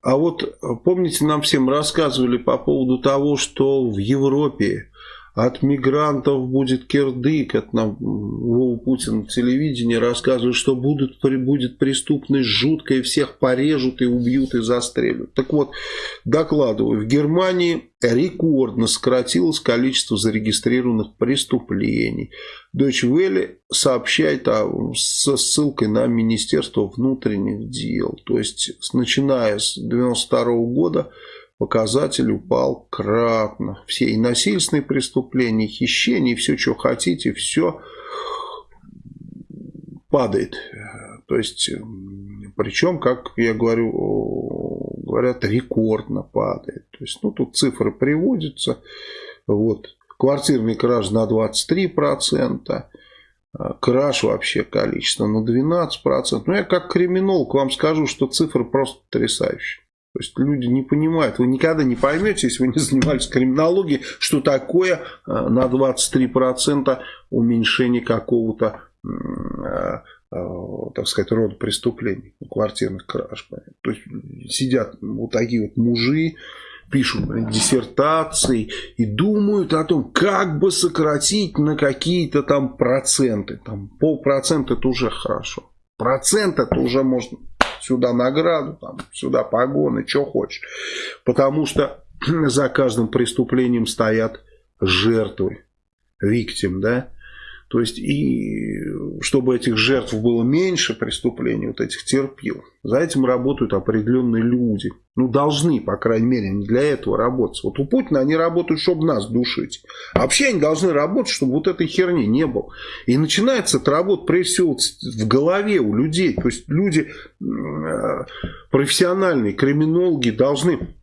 [SPEAKER 1] А вот помните, нам всем рассказывали по поводу того, что в Европе от мигрантов будет кирдык, от нам Вова Путин в телевидении рассказывает, что будут, будет преступность жуткая, всех порежут и убьют и застрелят. Так вот, докладываю, в Германии рекордно сократилось количество зарегистрированных преступлений. Deutsche Welle сообщает о, со ссылкой на Министерство внутренних дел. То есть, начиная с 1992 года показатель упал кратно. Все и насильственные преступления, и хищения, и все, что хотите, все падает. То есть, причем, как я говорю, говорят, рекордно падает. То есть, ну, тут цифры приводятся. Вот. Квартирный краж на 23%. Краж вообще количество на 12%. Ну, я как криминолог вам скажу, что цифры просто потрясающие. То есть люди не понимают, вы никогда не поймете, если вы не занимались криминологией, что такое э, на 23% уменьшение какого-то, э, э, так сказать, рода преступлений, квартирных краж. То есть сидят вот такие вот мужи, пишут диссертации и думают о том, как бы сократить на какие-то там проценты. Там полпроцента это уже хорошо. Процент это уже можно сюда награду, там, сюда погоны, что хочешь. Потому что за каждым преступлением стоят жертвы, виктим, да. То есть, и чтобы этих жертв было меньше преступлений, вот этих терпил, за этим работают определенные люди. Ну, должны, по крайней мере, не для этого работать. Вот у Путина они работают, чтобы нас душить. А вообще они должны работать, чтобы вот этой херни не было. И начинается эта работа, прежде всего, в голове у людей. То есть, люди профессиональные, криминологи должны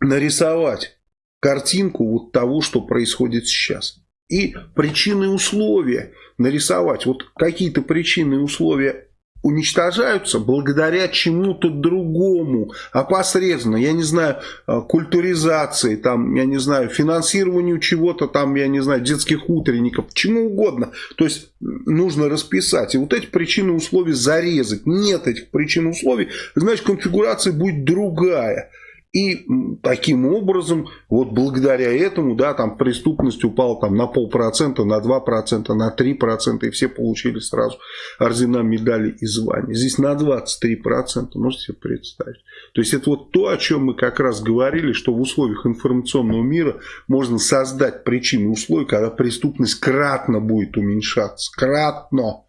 [SPEAKER 1] нарисовать картинку вот того, что происходит сейчас и причины и условия нарисовать. Вот какие-то причины и условия уничтожаются благодаря чему-то другому, опосредованно, я не знаю, э, культуризации, там, я не знаю, финансированию чего-то, там, я не знаю, детских утренников, чему угодно. То есть нужно расписать. И вот эти причины и условия зарезать. Нет этих причин условий, значит конфигурация будет другая. И таким образом, вот благодаря этому, да, там преступность упала там на полпроцента, на два процента, на три процента, и все получили сразу ордена, медали и звания. Здесь на 23 процента, можете себе представить. То есть это вот то, о чем мы как раз говорили, что в условиях информационного мира можно создать причины условия, когда преступность кратно будет уменьшаться. Кратно.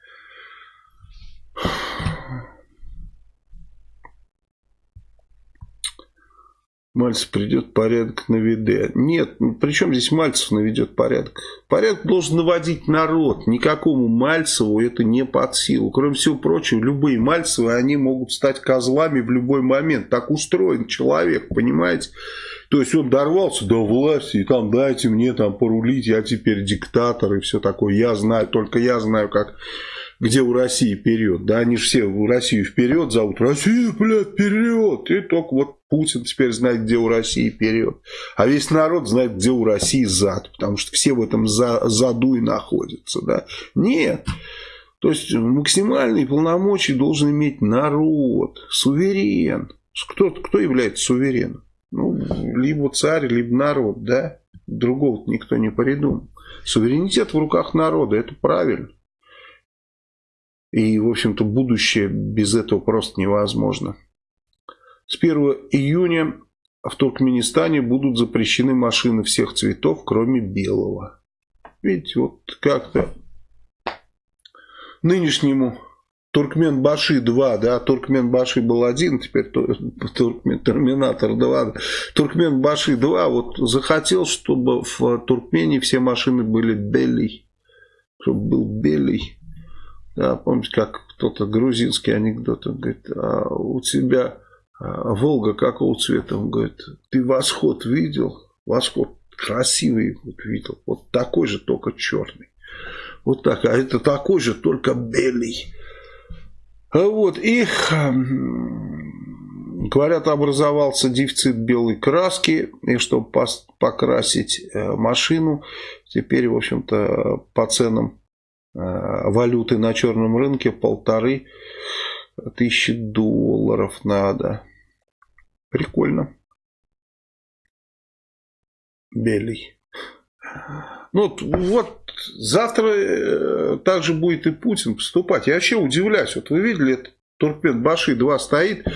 [SPEAKER 1] Мальцев придет порядок наведет. Нет, ну, при чем здесь Мальцев наведет порядок? Порядок должен наводить народ. Никакому Мальцеву это не под силу. Кроме всего прочего, любые Мальцевы, они могут стать козлами в любой момент. Так устроен человек, понимаете? То есть он дорвался до власти, и там дайте мне там порулить, я теперь диктатор и все такое. Я знаю, только я знаю, как где у России вперед. Да, они же все у Россию вперед зовут. Россия, блядь, вперед. И только вот Путин теперь знает, где у России вперед. А весь народ знает, где у России зад. Потому что все в этом за, заду и находятся. Да. Нет. То есть максимальные полномочия должен иметь народ, суверен. Кто, кто является сувереном? Ну, либо царь, либо народ, да? Другого никто не придумал. Суверенитет в руках народа, это правильно. И, в общем-то, будущее без этого просто невозможно. С 1 июня в Туркменистане будут запрещены машины всех цветов, кроме белого. Видите, вот как-то нынешнему Туркмен Баши 2, да, Туркмен Баши был один, теперь Туркмен Терминатор 2. Туркмен Баши 2 вот захотел, чтобы в Туркмении все машины были белый, чтобы был белый. Да, помните, как кто-то грузинский анекдот, он говорит, а у тебя а, Волга какого цвета? Он говорит, ты восход видел? Восход красивый вот видел, вот такой же, только черный. Вот так, а это такой же, только белый. Вот, и говорят, образовался дефицит белой краски, и чтобы покрасить э, машину, теперь, в общем-то, по ценам валюты на черном рынке полторы тысячи долларов надо. Прикольно. Белый. Ну, вот завтра э, также будет и Путин поступать. Я вообще удивляюсь. Вот вы видели, это Туркмен Баши 2 стоит,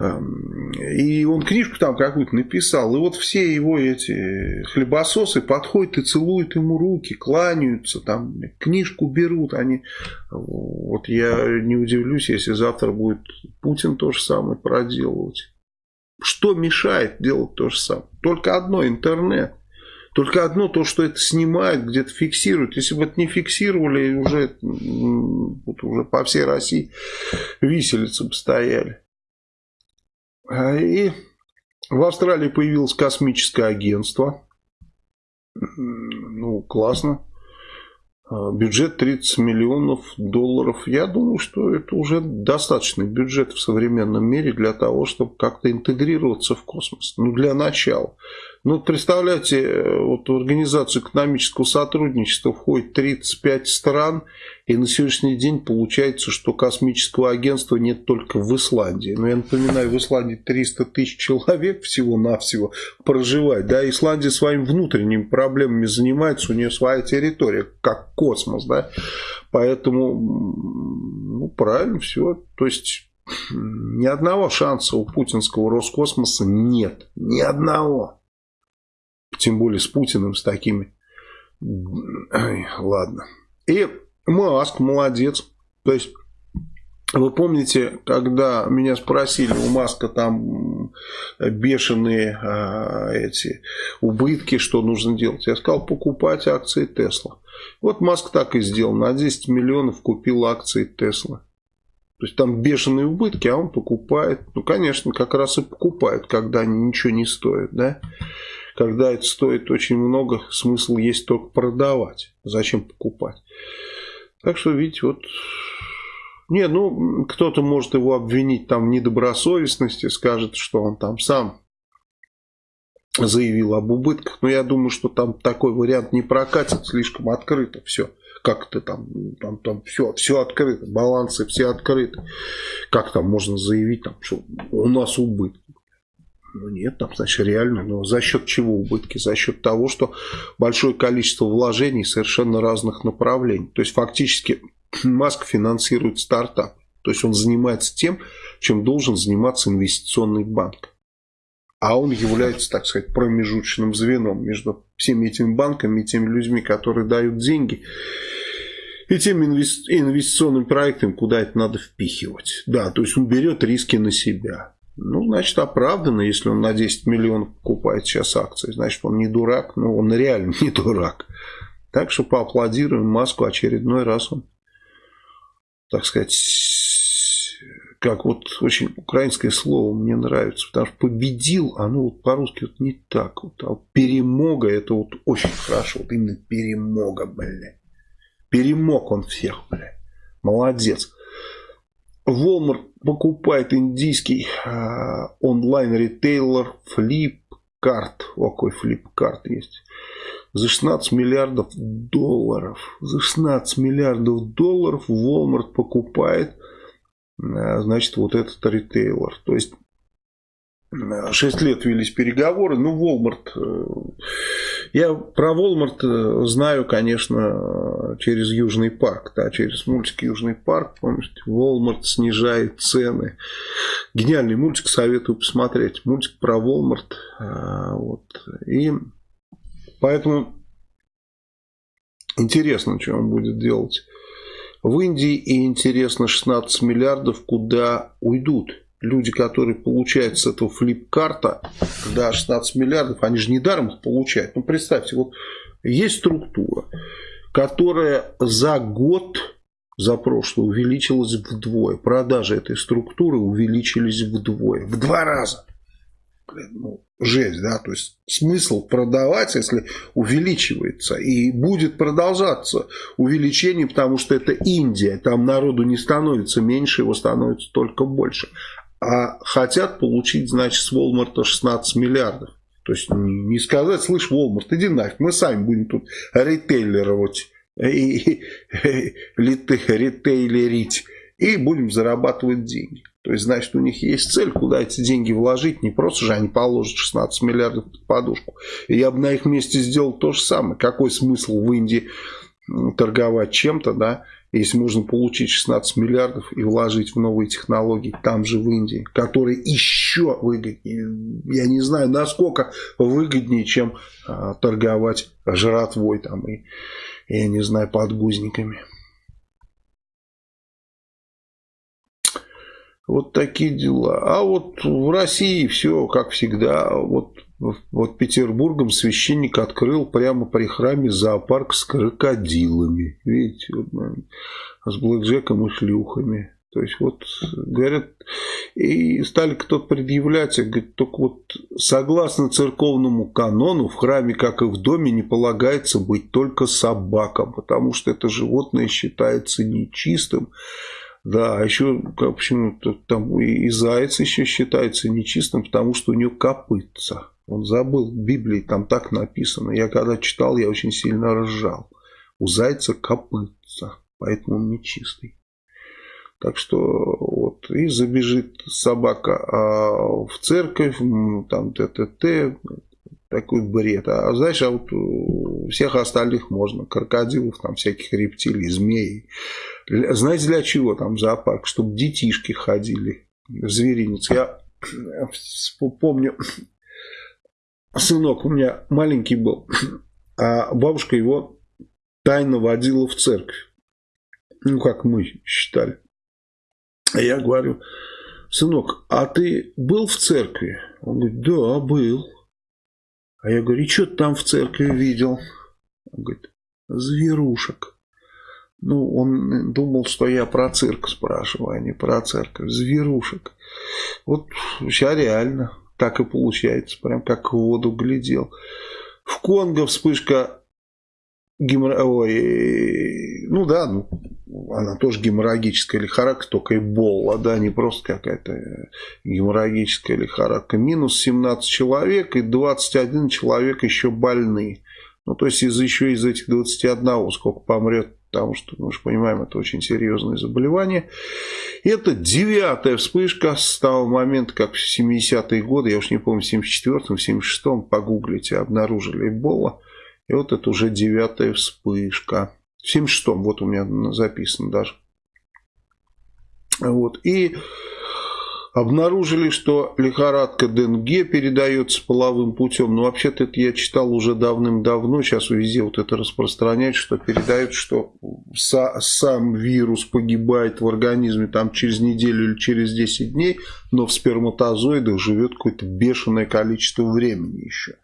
[SPEAKER 1] и он книжку там какую-то написал. И вот все его эти хлебососы подходят и целуют ему руки, кланяются, там книжку берут. Они... Вот я не удивлюсь, если завтра будет Путин то же самое проделывать. Что мешает делать то же самое? Только одно – интернет. Только одно то, что это снимают, где-то фиксируют. Если бы это не фиксировали, уже, вот уже по всей России виселицы бы стояли. А, и в Австралии появилось космическое агентство. Ну, классно. А, бюджет 30 миллионов долларов. Я думаю, что это уже достаточный бюджет в современном мире для того, чтобы как-то интегрироваться в космос. Ну, для начала. Ну, представляете, э, вот в Организацию экономического сотрудничества входит 35 стран, и на сегодняшний день получается, что космического агентства нет только в Исландии. Но я напоминаю, в Исландии 300 тысяч человек всего-навсего проживает. Да, Исландия своими внутренними проблемами занимается, у нее своя территория, как космос, да. Поэтому, ну, правильно все. То есть, ни одного шанса у путинского Роскосмоса нет. Ни одного тем более с Путиным, с такими. Ай, ладно. И Маск молодец. То есть, вы помните, когда меня спросили, у Маска там бешеные а, эти убытки, что нужно делать? Я сказал, покупать акции Тесла. Вот Маск так и сделал. На 10 миллионов купил акции Тесла. То есть там бешеные убытки, а он покупает. Ну, конечно, как раз и покупают, когда они ничего не стоят, да когда это стоит очень много, смысл есть только продавать. Зачем покупать? Так что, видите, вот... Не, ну, кто-то может его обвинить там в недобросовестности, скажет, что он там сам заявил об убытках. Но я думаю, что там такой вариант не прокатит, слишком открыто все. Как-то там, там, там все, все открыто, балансы все открыты. Как там можно заявить, там, что у нас убытки? Ну нет, там, значит, реально. Но за счет чего убытки? За счет того, что большое количество вложений совершенно разных направлений. То есть, фактически, Маск финансирует стартап. То есть, он занимается тем, чем должен заниматься инвестиционный банк. А он является, так сказать, промежуточным звеном между всеми этими банками и теми людьми, которые дают деньги и теми инвестиционными проектами, куда это надо впихивать. Да, то есть он берет риски на себя. Ну, значит, оправданно, если он на 10 миллионов покупает сейчас акции. Значит, он не дурак. Ну, он реально не дурак. Так что поаплодируем Маску очередной раз. Он, так сказать, как вот очень украинское слово мне нравится. Потому что победил, оно вот по-русски вот не так. Вот, а перемога, это вот очень хорошо. Вот именно перемога, блядь. Перемог он всех, блядь. Молодец. Walmart покупает индийский э, онлайн-ритейлер Flipkart. О, какой Flipkart есть. За 16 миллиардов долларов. За 16 миллиардов долларов Walmart покупает, э, значит, вот этот ритейлер. То есть 6 лет велись переговоры. Ну, Walmart... Э, я про Walmart э, знаю, конечно, через Южный парк. Да, через мультик Южный парк. Помните, Walmart снижает цены. Гениальный мультик, советую посмотреть. Мультик про Walmart. Э, вот. И поэтому интересно, что он будет делать в Индии. И интересно, 16 миллиардов куда уйдут люди, которые получают с этого флип-карта, да, 16 миллиардов, они же недаром их получают. Ну, представьте, вот есть структура, которая за год, за прошлый, увеличилась вдвое. Продажи этой структуры увеличились вдвое. В два раза. Ну, жесть, да, то есть смысл продавать, если увеличивается, и будет продолжаться увеличение, потому что это Индия, там народу не становится меньше, его становится только больше а хотят получить, значит, с Walmart 16 миллиардов. То есть не сказать, слышь, Walmart, иди нафиг, мы сами будем тут ритейлерировать и ритейлерить и будем зарабатывать деньги. То есть, значит, у них есть цель, куда эти деньги вложить. Не просто же они положат 16 миллиардов под подушку. И я бы на их месте сделал то же самое. Какой смысл в Индии торговать чем-то, да, если можно получить 16 миллиардов и вложить в новые технологии там же в Индии, которые еще выгоднее. Я не знаю, насколько выгоднее, чем а, торговать жратвой там и, я не знаю, подгузниками. Вот такие дела. А вот в России все как всегда. Вот вот Петербургом священник открыл прямо при храме зоопарк с крокодилами. Видите, вот, с блэкджеком и шлюхами. То есть, вот, говорят, и стали кто-то предъявлять, говорит, только вот согласно церковному канону в храме, как и в доме, не полагается быть только собакам, потому что это животное считается нечистым. Да, а еще почему-то там и, и заяц еще считается нечистым, потому что у него копытца. Он забыл, в Библии там так написано. Я когда читал, я очень сильно ржал. У зайца копытца, поэтому он нечистый. Так что вот, и забежит собака а в церковь, там ТТТ, такой бред. А знаешь, а вот всех остальных можно, крокодилов, там всяких рептилий, змей. Знаете для чего там зоопарк? Чтобы детишки ходили в зверинец. Я помню, сынок у меня маленький был, а бабушка его тайно водила в церковь. Ну, как мы считали. А я говорю, сынок, а ты был в церкви? Он говорит, да, был. А я говорю, и что ты там в церкви видел? Он говорит, зверушек. Ну, он думал, что я про цирк спрашиваю, а не про церковь. Зверушек. Вот сейчас реально так и получается, прям как в воду глядел. В Конго вспышка гемор... Ой, ну да, ну, она тоже геморрагическая лихорадка, только эбола, да, не просто какая-то геморрагическая лихорадка. Минус 17 человек и 21 человек еще больны. Ну, то есть из, еще из этих 21 сколько помрет потому что, мы же понимаем, это очень серьезное заболевание. Это девятая вспышка с того момента, как в 70-е годы, я уж не помню, в 74-м, 76-м, погуглите, обнаружили Эбола. И вот это уже девятая вспышка. В 76-м, вот у меня записано даже. Вот. И Обнаружили, что лихорадка Денге передается половым путем. Но вообще-то это я читал уже давным-давно. Сейчас везде вот это распространяется, что передают, что сам вирус погибает в организме там через неделю или через 10 дней, но в сперматозоидах живет какое-то бешеное количество времени еще.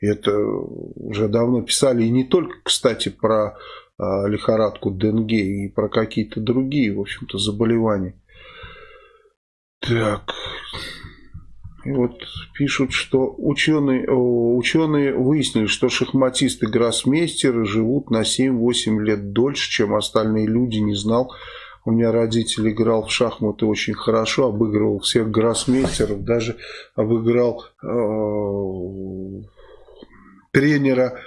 [SPEAKER 1] Это уже давно писали. И не только, кстати, про а, лихорадку Денге и про какие-то другие, в общем-то, заболевания. Так. И вот пишут, что ученые, ученые выяснили, что шахматисты-гроссмейстеры живут на 7-8 лет дольше, чем остальные люди. Не знал. У меня родитель играл в шахматы очень хорошо, обыгрывал всех гроссмейстеров, даже обыграл э, тренера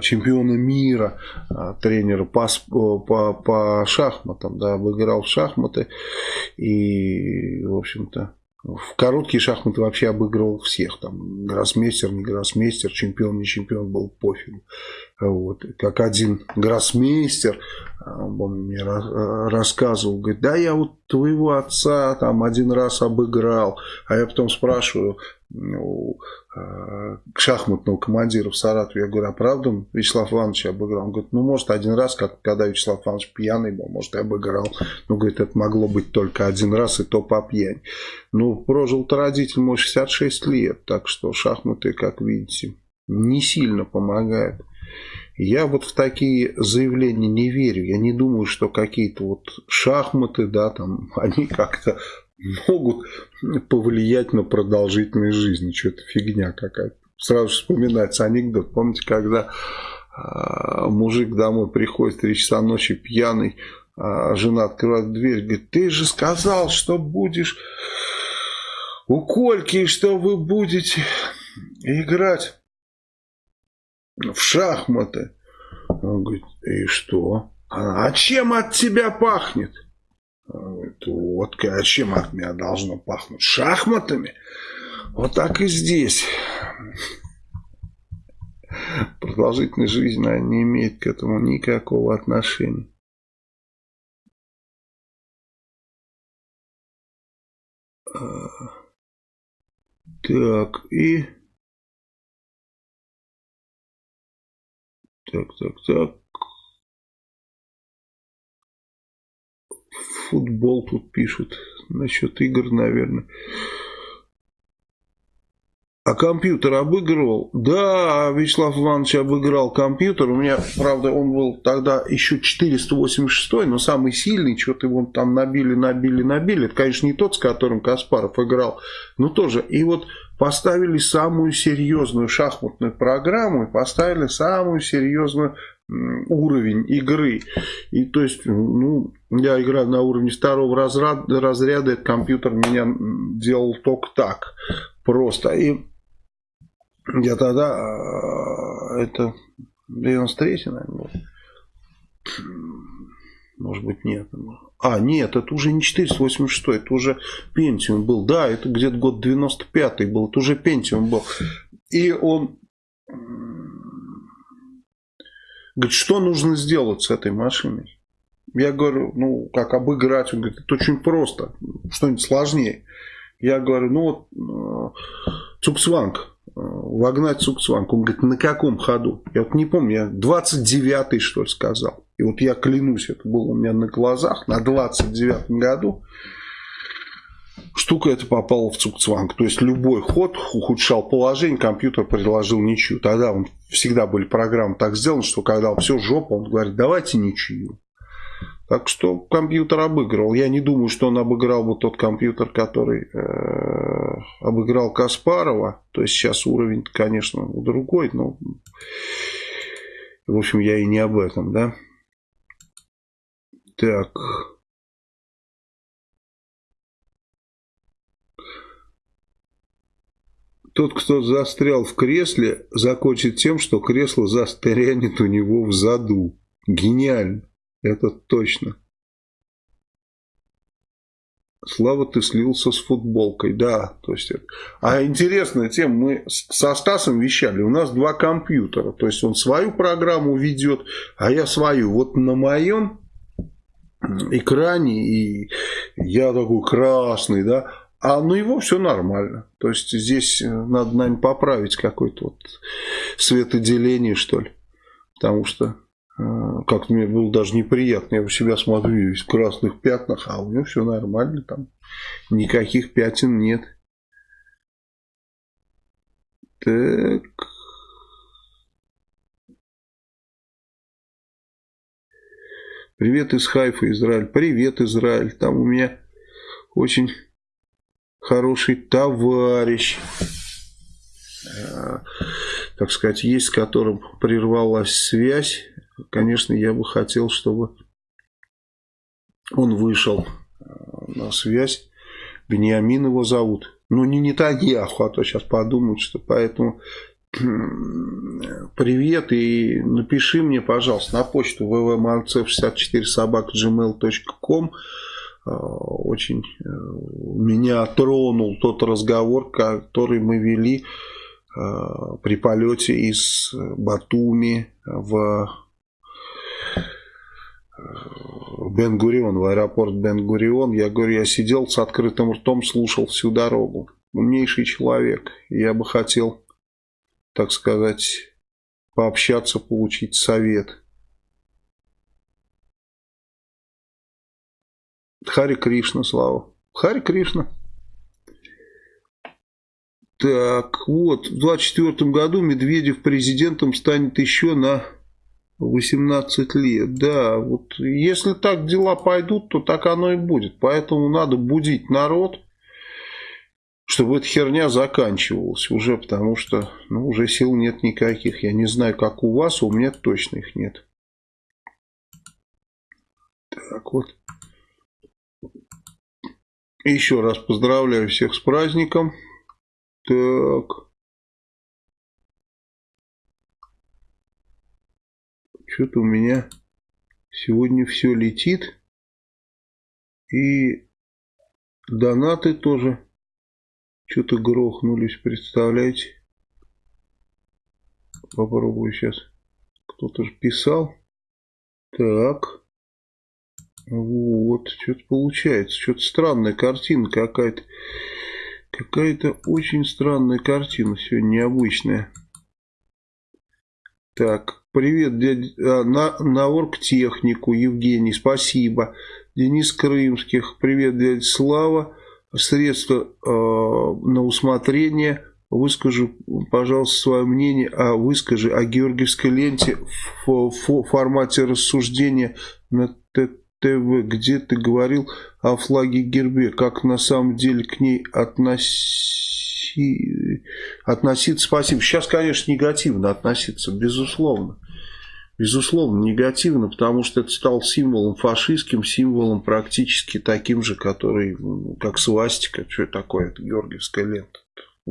[SPEAKER 1] чемпиона мира, э, тренера по, по, по шахматам, да, обыграл в шахматы и, в общем-то, в короткие шахматы вообще обыгрывал всех. Там гроссмейстер, не гроссмейстер, чемпион, не чемпион, был пофиг. Вот. Как один гроссмейстер, он мне рассказывал, говорит, да я вот твоего отца там один раз обыграл. А я потом спрашиваю, у э, шахматного командира в Саратове. Я говорю, а правда Вячеслав Иванович обыграл? Он говорит, ну, может, один раз, как когда Вячеслав Иванович пьяный был, может, и обыграл. Ну, говорит, это могло быть только один раз, и то по пьяни. Ну, прожил-то родитель мой 66 лет, так что шахматы, как видите, не сильно помогают. Я вот в такие заявления не верю. Я не думаю, что какие-то вот шахматы, да, там, они как-то могут повлиять на продолжительность жизни. Что-то фигня какая-то. Сразу вспоминается анекдот. Помните, когда э, мужик домой приходит в 3 часа ночи пьяный, а жена открывает дверь, говорит, ты же сказал, что будешь у Кольки, что вы будете играть в шахматы. Он говорит, и что? А чем от тебя пахнет? Водкой. А чем от меня должно пахнуть? Шахматами? Вот так и здесь. Продолжительность жизни она не имеет к этому никакого отношения. Так, и... Так, так, так. Футбол тут пишут. Насчет игр, наверное. А компьютер обыгрывал? Да, Вячеслав Иванович обыграл компьютер. У меня, правда, он был тогда еще 486, но самый сильный. Что-то его там набили, набили, набили. Это, конечно, не тот, с которым Каспаров играл, но тоже. И вот поставили самую серьезную шахматную программу и поставили самую серьезную уровень игры. И то есть, ну, я играю на уровне второго разряда, разряда этот компьютер меня делал только так, просто. И я тогда, а, это 93 наверное. Может быть, нет. А, нет, это уже не 486, это уже Pentium был. Да, это где-то год 95 был, это уже Pentium был. И он Говорит, что нужно сделать с этой машиной? Я говорю, ну, как обыграть? Он говорит, это очень просто, что-нибудь сложнее. Я говорю, ну вот, э, Цуксванг, э, вогнать Цуксванг. Он говорит, на каком ходу? Я вот не помню, я 29-й, что ли, сказал. И вот я клянусь, это было у меня на глазах, на 29-м году штука эта попала в цукцванг. То есть любой ход ухудшал положение, компьютер предложил ничью. Тогда он всегда были программы так сделаны, что когда все жопа, он говорит, давайте ничью. Так что компьютер обыгрывал. Я не думаю, что он обыграл бы тот компьютер, который э, обыграл Каспарова. То есть сейчас уровень, конечно, другой, но в общем я и не об этом, да. Так. Тот, кто застрял в кресле, закончит тем, что кресло застрянет у него в заду. Гениально. Это точно. Слава, ты слился с футболкой. Да, то есть... А интересная тема. Мы со Стасом вещали. У нас два компьютера. То есть он свою программу ведет, а я свою. Вот на моем экране и я такой красный, да, а ну его все нормально. То есть здесь э, надо, наверное, поправить какое-то вот светоделение, что ли. Потому что э, как-то мне было даже неприятно. Я у себя смотрю весь в красных пятнах, а у него все нормально. Там никаких пятен нет. Так. Привет из Хайфа, Израиль. Привет, Израиль. Там у меня очень хороший товарищ, э, так сказать, есть с которым прервалась связь. Конечно, я бы хотел, чтобы Он вышел на связь. Бениамин его зовут. Ну, не Нетаньяху, а то сейчас подумают, что поэтому привет и напиши мне, пожалуйста, на почту www.malcev64 собак gmail.com очень э, меня тронул тот разговор, который мы вели э, при полете из Батуми в Бен-Гурион, в аэропорт Бен-Гурион. Я говорю, я сидел с открытым ртом, слушал всю дорогу. Умнейший человек. Я бы хотел, так сказать, пообщаться, получить совет. Хари Кришна, слава. Хари Кришна. Так, вот, в 24 году Медведев президентом станет еще на 18 лет, да. Вот если так дела пойдут, то так оно и будет. Поэтому надо будить народ, чтобы эта херня заканчивалась уже, потому что ну, уже сил нет никаких. Я не знаю, как у вас, у меня точно их нет. Так вот. Еще раз поздравляю всех с праздником. Так. Что-то у меня сегодня все летит. И донаты тоже что-то грохнулись, представляете? Попробую сейчас. Кто-то же писал. Так. Вот, что-то получается. Что-то странная картина какая-то. Какая-то очень странная картина сегодня, необычная. Так, привет, дядя, а, на, на оргтехнику, Евгений, спасибо. Денис Крымских, привет, дядя Слава. Средства э, на усмотрение. Выскажу, пожалуйста, свое мнение, а выскажи о георгиевской ленте в, в формате рассуждения на ТВ, где ты говорил о флаге гербе, как на самом деле к ней относи... относиться. Спасибо. Сейчас, конечно, негативно относиться, безусловно. Безусловно, негативно, потому что это стал символом фашистским, символом практически таким же, который, ну, как свастика, что такое, это георгиевская лента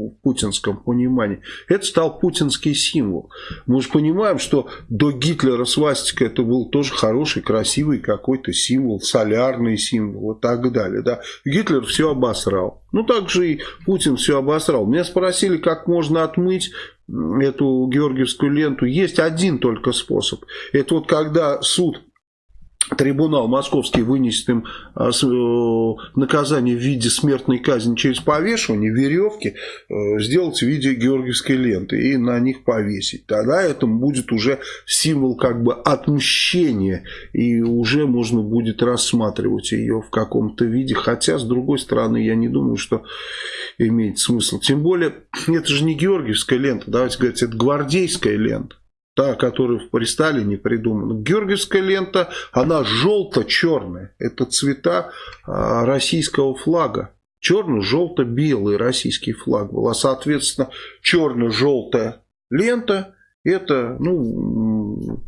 [SPEAKER 1] в путинском понимании. Это стал путинский символ. Мы же понимаем, что до Гитлера свастика это был тоже хороший, красивый какой-то символ, солярный символ и так далее. Да. Гитлер все обосрал. Ну, так же и Путин все обосрал. Меня спросили, как можно отмыть эту георгиевскую ленту. Есть один только способ. Это вот когда суд трибунал московский вынесет им а, э, наказание в виде смертной казни через повешивание, веревки, э, сделать в виде георгиевской ленты и на них повесить. Тогда это будет уже символ как бы отмщения, и уже можно будет рассматривать ее в каком-то виде. Хотя, с другой стороны, я не думаю, что имеет смысл. Тем более, это же не георгиевская лента, давайте говорить, это гвардейская лента та, которая при Сталине придумана. Георгиевская лента, она желто-черная. Это цвета а, российского флага. Черно-желто-белый российский флаг был. А, соответственно, черно-желтая лента, это, ну,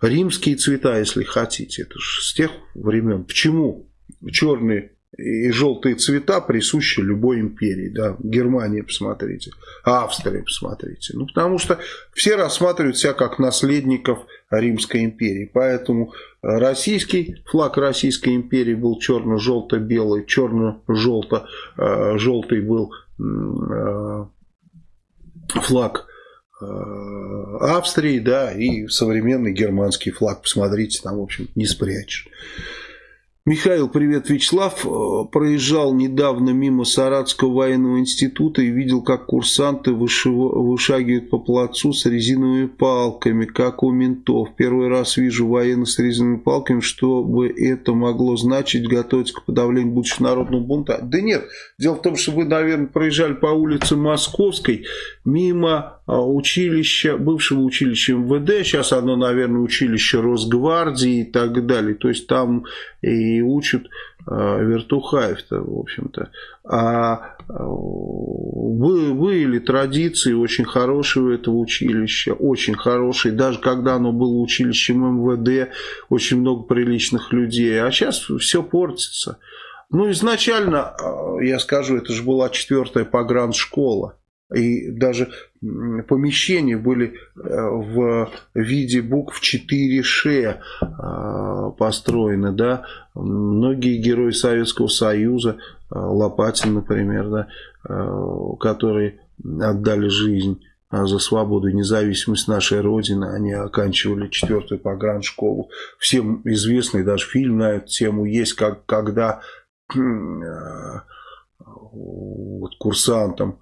[SPEAKER 1] римские цвета, если хотите. Это же с тех времен. Почему черный и желтые цвета присущи любой империи. Да? Германия, посмотрите, Австрия, посмотрите. Ну, потому что все рассматривают себя как наследников Римской империи. Поэтому российский флаг Российской империи был черно-желто-белый, черно-желто-желтый был э, флаг э, Австрии, да, и современный германский флаг. Посмотрите, там, в общем, не спрячешь. Михаил, привет, Вячеслав. Э, проезжал недавно мимо Саратского военного института и видел, как курсанты вышагивают по плацу с резиновыми палками, как у ментов. Первый раз вижу военных с резиновыми палками, что бы это могло значить, готовиться к подавлению будущего народного бунта. Да нет, дело в том, что вы, наверное, проезжали по улице Московской мимо а, училища, бывшего училища МВД, сейчас оно, наверное, училище Росгвардии и так далее. То есть там и учат э, Вертухаев-то, в общем-то. А были традиции очень хорошие у этого училища, очень хорошие. Даже когда оно было училищем МВД, очень много приличных людей. А сейчас все портится. Ну, изначально, я скажу, это же была четвертая пограншкола. И даже помещения были э, в виде букв 4Ш э, построены, да. Многие герои Советского Союза, э, Лопатин, например, да, которые отдали жизнь за свободу и независимость нашей Родины. Они оканчивали четвертую пограншколу. Всем известный даже фильм на эту тему есть, как, когда вот, курсантам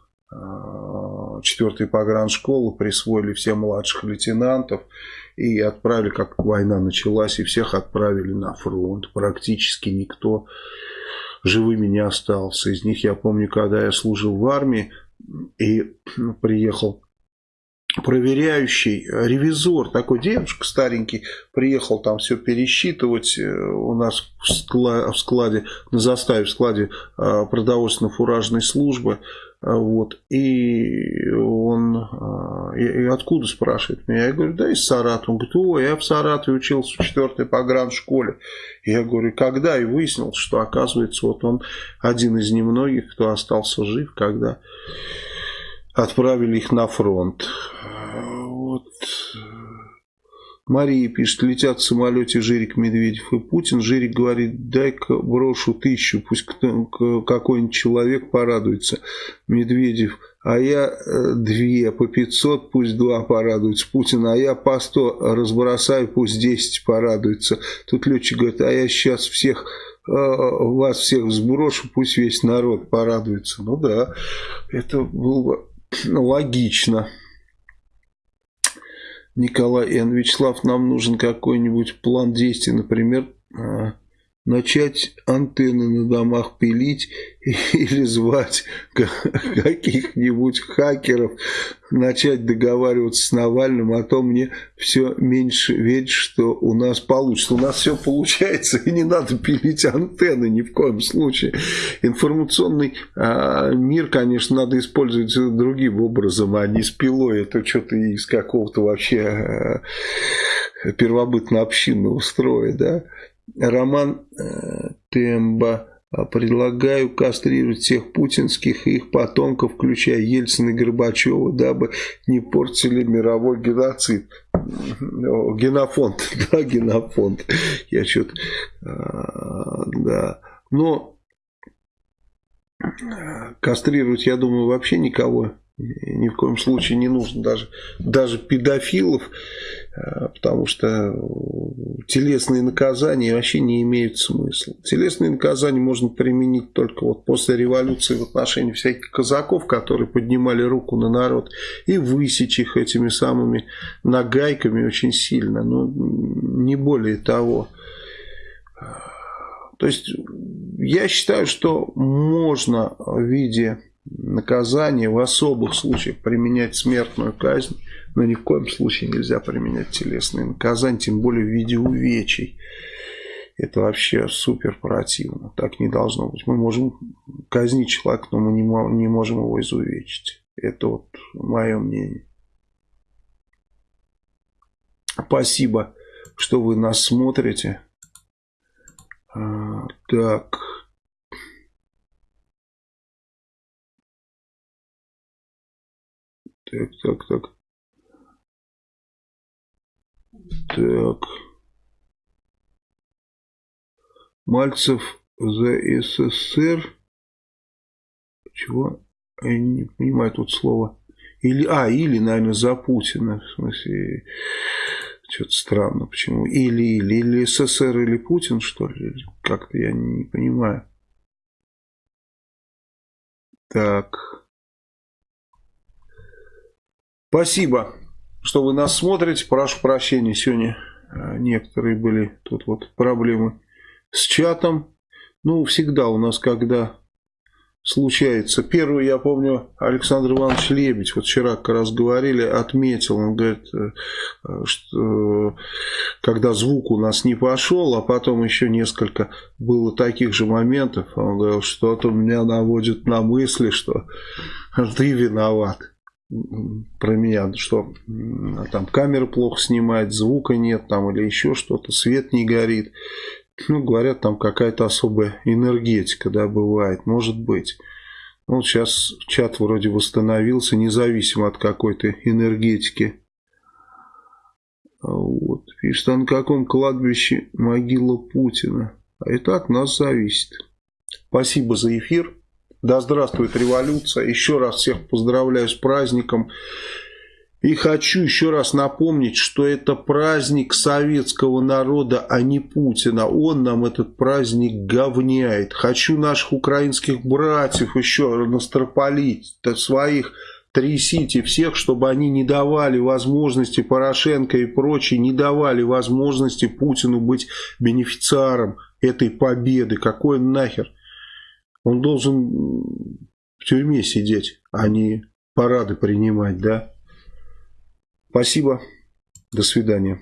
[SPEAKER 1] четвертой пограншколы присвоили всем младших лейтенантов и отправили, как война началась, и всех отправили на фронт. Практически никто живыми не остался. Из них я помню, когда я служил в армии и приехал проверяющий, ревизор, такой девушка старенький, приехал там все пересчитывать э, у нас в складе, на заставе в складе э, продовольственно-фуражной службы. А, вот. И он, а, и, откуда спрашивает меня? Я говорю, да из Саратова. Он говорит, о, я в Саратове учился в 4 пограншколе. Я говорю, когда? И выяснил, что оказывается, вот он один из немногих, кто остался жив, когда отправили их на фронт. Вот. Мария пишет, летят в самолете Жирик Медведев и Путин. Жирик говорит, дай-ка брошу тысячу, пусть какой-нибудь человек порадуется. Медведев, а я э, две по 500, пусть два порадуются. Путин, а я по 100 разбросаю, пусть 10 порадуются. Тут летчик говорит, а я сейчас всех э, вас всех сброшу, пусть весь народ порадуется. Ну да, это было бы логично. Николай Н. Вячеслав, нам нужен какой-нибудь план действий, например, а, начать антенны на домах пилить или звать каких-нибудь хакеров, начать договариваться с Навальным, а то мне все меньше верить, что у нас получится. У нас все получается, и не надо пилить антенны ни в коем случае. Информационный а, мир, конечно, надо использовать другим образом, а не с пилой. Это что-то из какого-то вообще а, первобытно-общинного строя, да. Роман э, Темба. Предлагаю кастрировать всех путинских и их потомков, включая Ельцина и Горбачева, дабы не портили мировой геноцид. Генофонд, да, генофонд. Я что-то, а, да. Но кастрировать, я думаю, вообще никого ни в коем случае не нужно, даже, даже педофилов. Э, потому что телесные наказания вообще не имеют смысла. Телесные наказания можно применить только вот после революции в отношении всяких казаков, которые поднимали руку на народ, и высечь их этими самыми нагайками очень сильно, но не более того. То есть я считаю, что можно в виде наказания в особых случаях применять смертную казнь, но ни в коем случае нельзя применять телесные наказания, тем более в виде увечий. Это вообще супер противно. Так не должно быть. Мы можем казнить человека, но мы не, можем его изувечить. Это вот мое мнение. Спасибо, что вы нас смотрите. А, так. Так, так, так. Так. Мальцев за СССР. Чего? Я не понимаю тут слово. Или, а, или, наверное, за Путина. В смысле, что-то странно. Почему? Или, или, или СССР, или Путин, что ли? Как-то я не понимаю. Так. Спасибо что вы нас смотрите. Прошу прощения, сегодня э, некоторые были тут вот проблемы с чатом. Ну, всегда у нас, когда случается. Первый, я помню, Александр Иванович Лебедь, вот вчера как раз говорили, отметил, он говорит, э, что когда звук у нас не пошел, а потом еще несколько было таких же моментов, он говорил, что-то меня наводит на мысли, что ты виноват про меня, что там камера плохо снимает, звука нет там или еще что-то, свет не горит. Ну, говорят, там какая-то особая энергетика, да, бывает, может быть. Ну, сейчас чат вроде восстановился, независимо от какой-то энергетики. Вот. Пишет, а на каком кладбище могила Путина? А это от нас зависит. Спасибо за эфир. Да здравствует революция. Еще раз всех поздравляю с праздником. И хочу еще раз напомнить, что это праздник советского народа, а не Путина. Он нам этот праздник говняет. Хочу наших украинских братьев еще настропалить, своих трясите всех, чтобы они не давали возможности Порошенко и прочие, не давали возможности Путину быть бенефициаром этой победы. Какой нахер? Он должен в тюрьме сидеть, а не парады принимать, да? Спасибо. До свидания.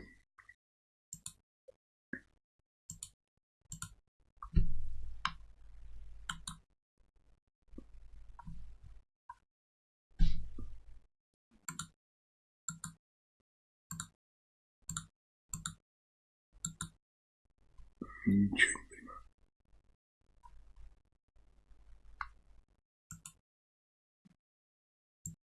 [SPEAKER 1] Ничего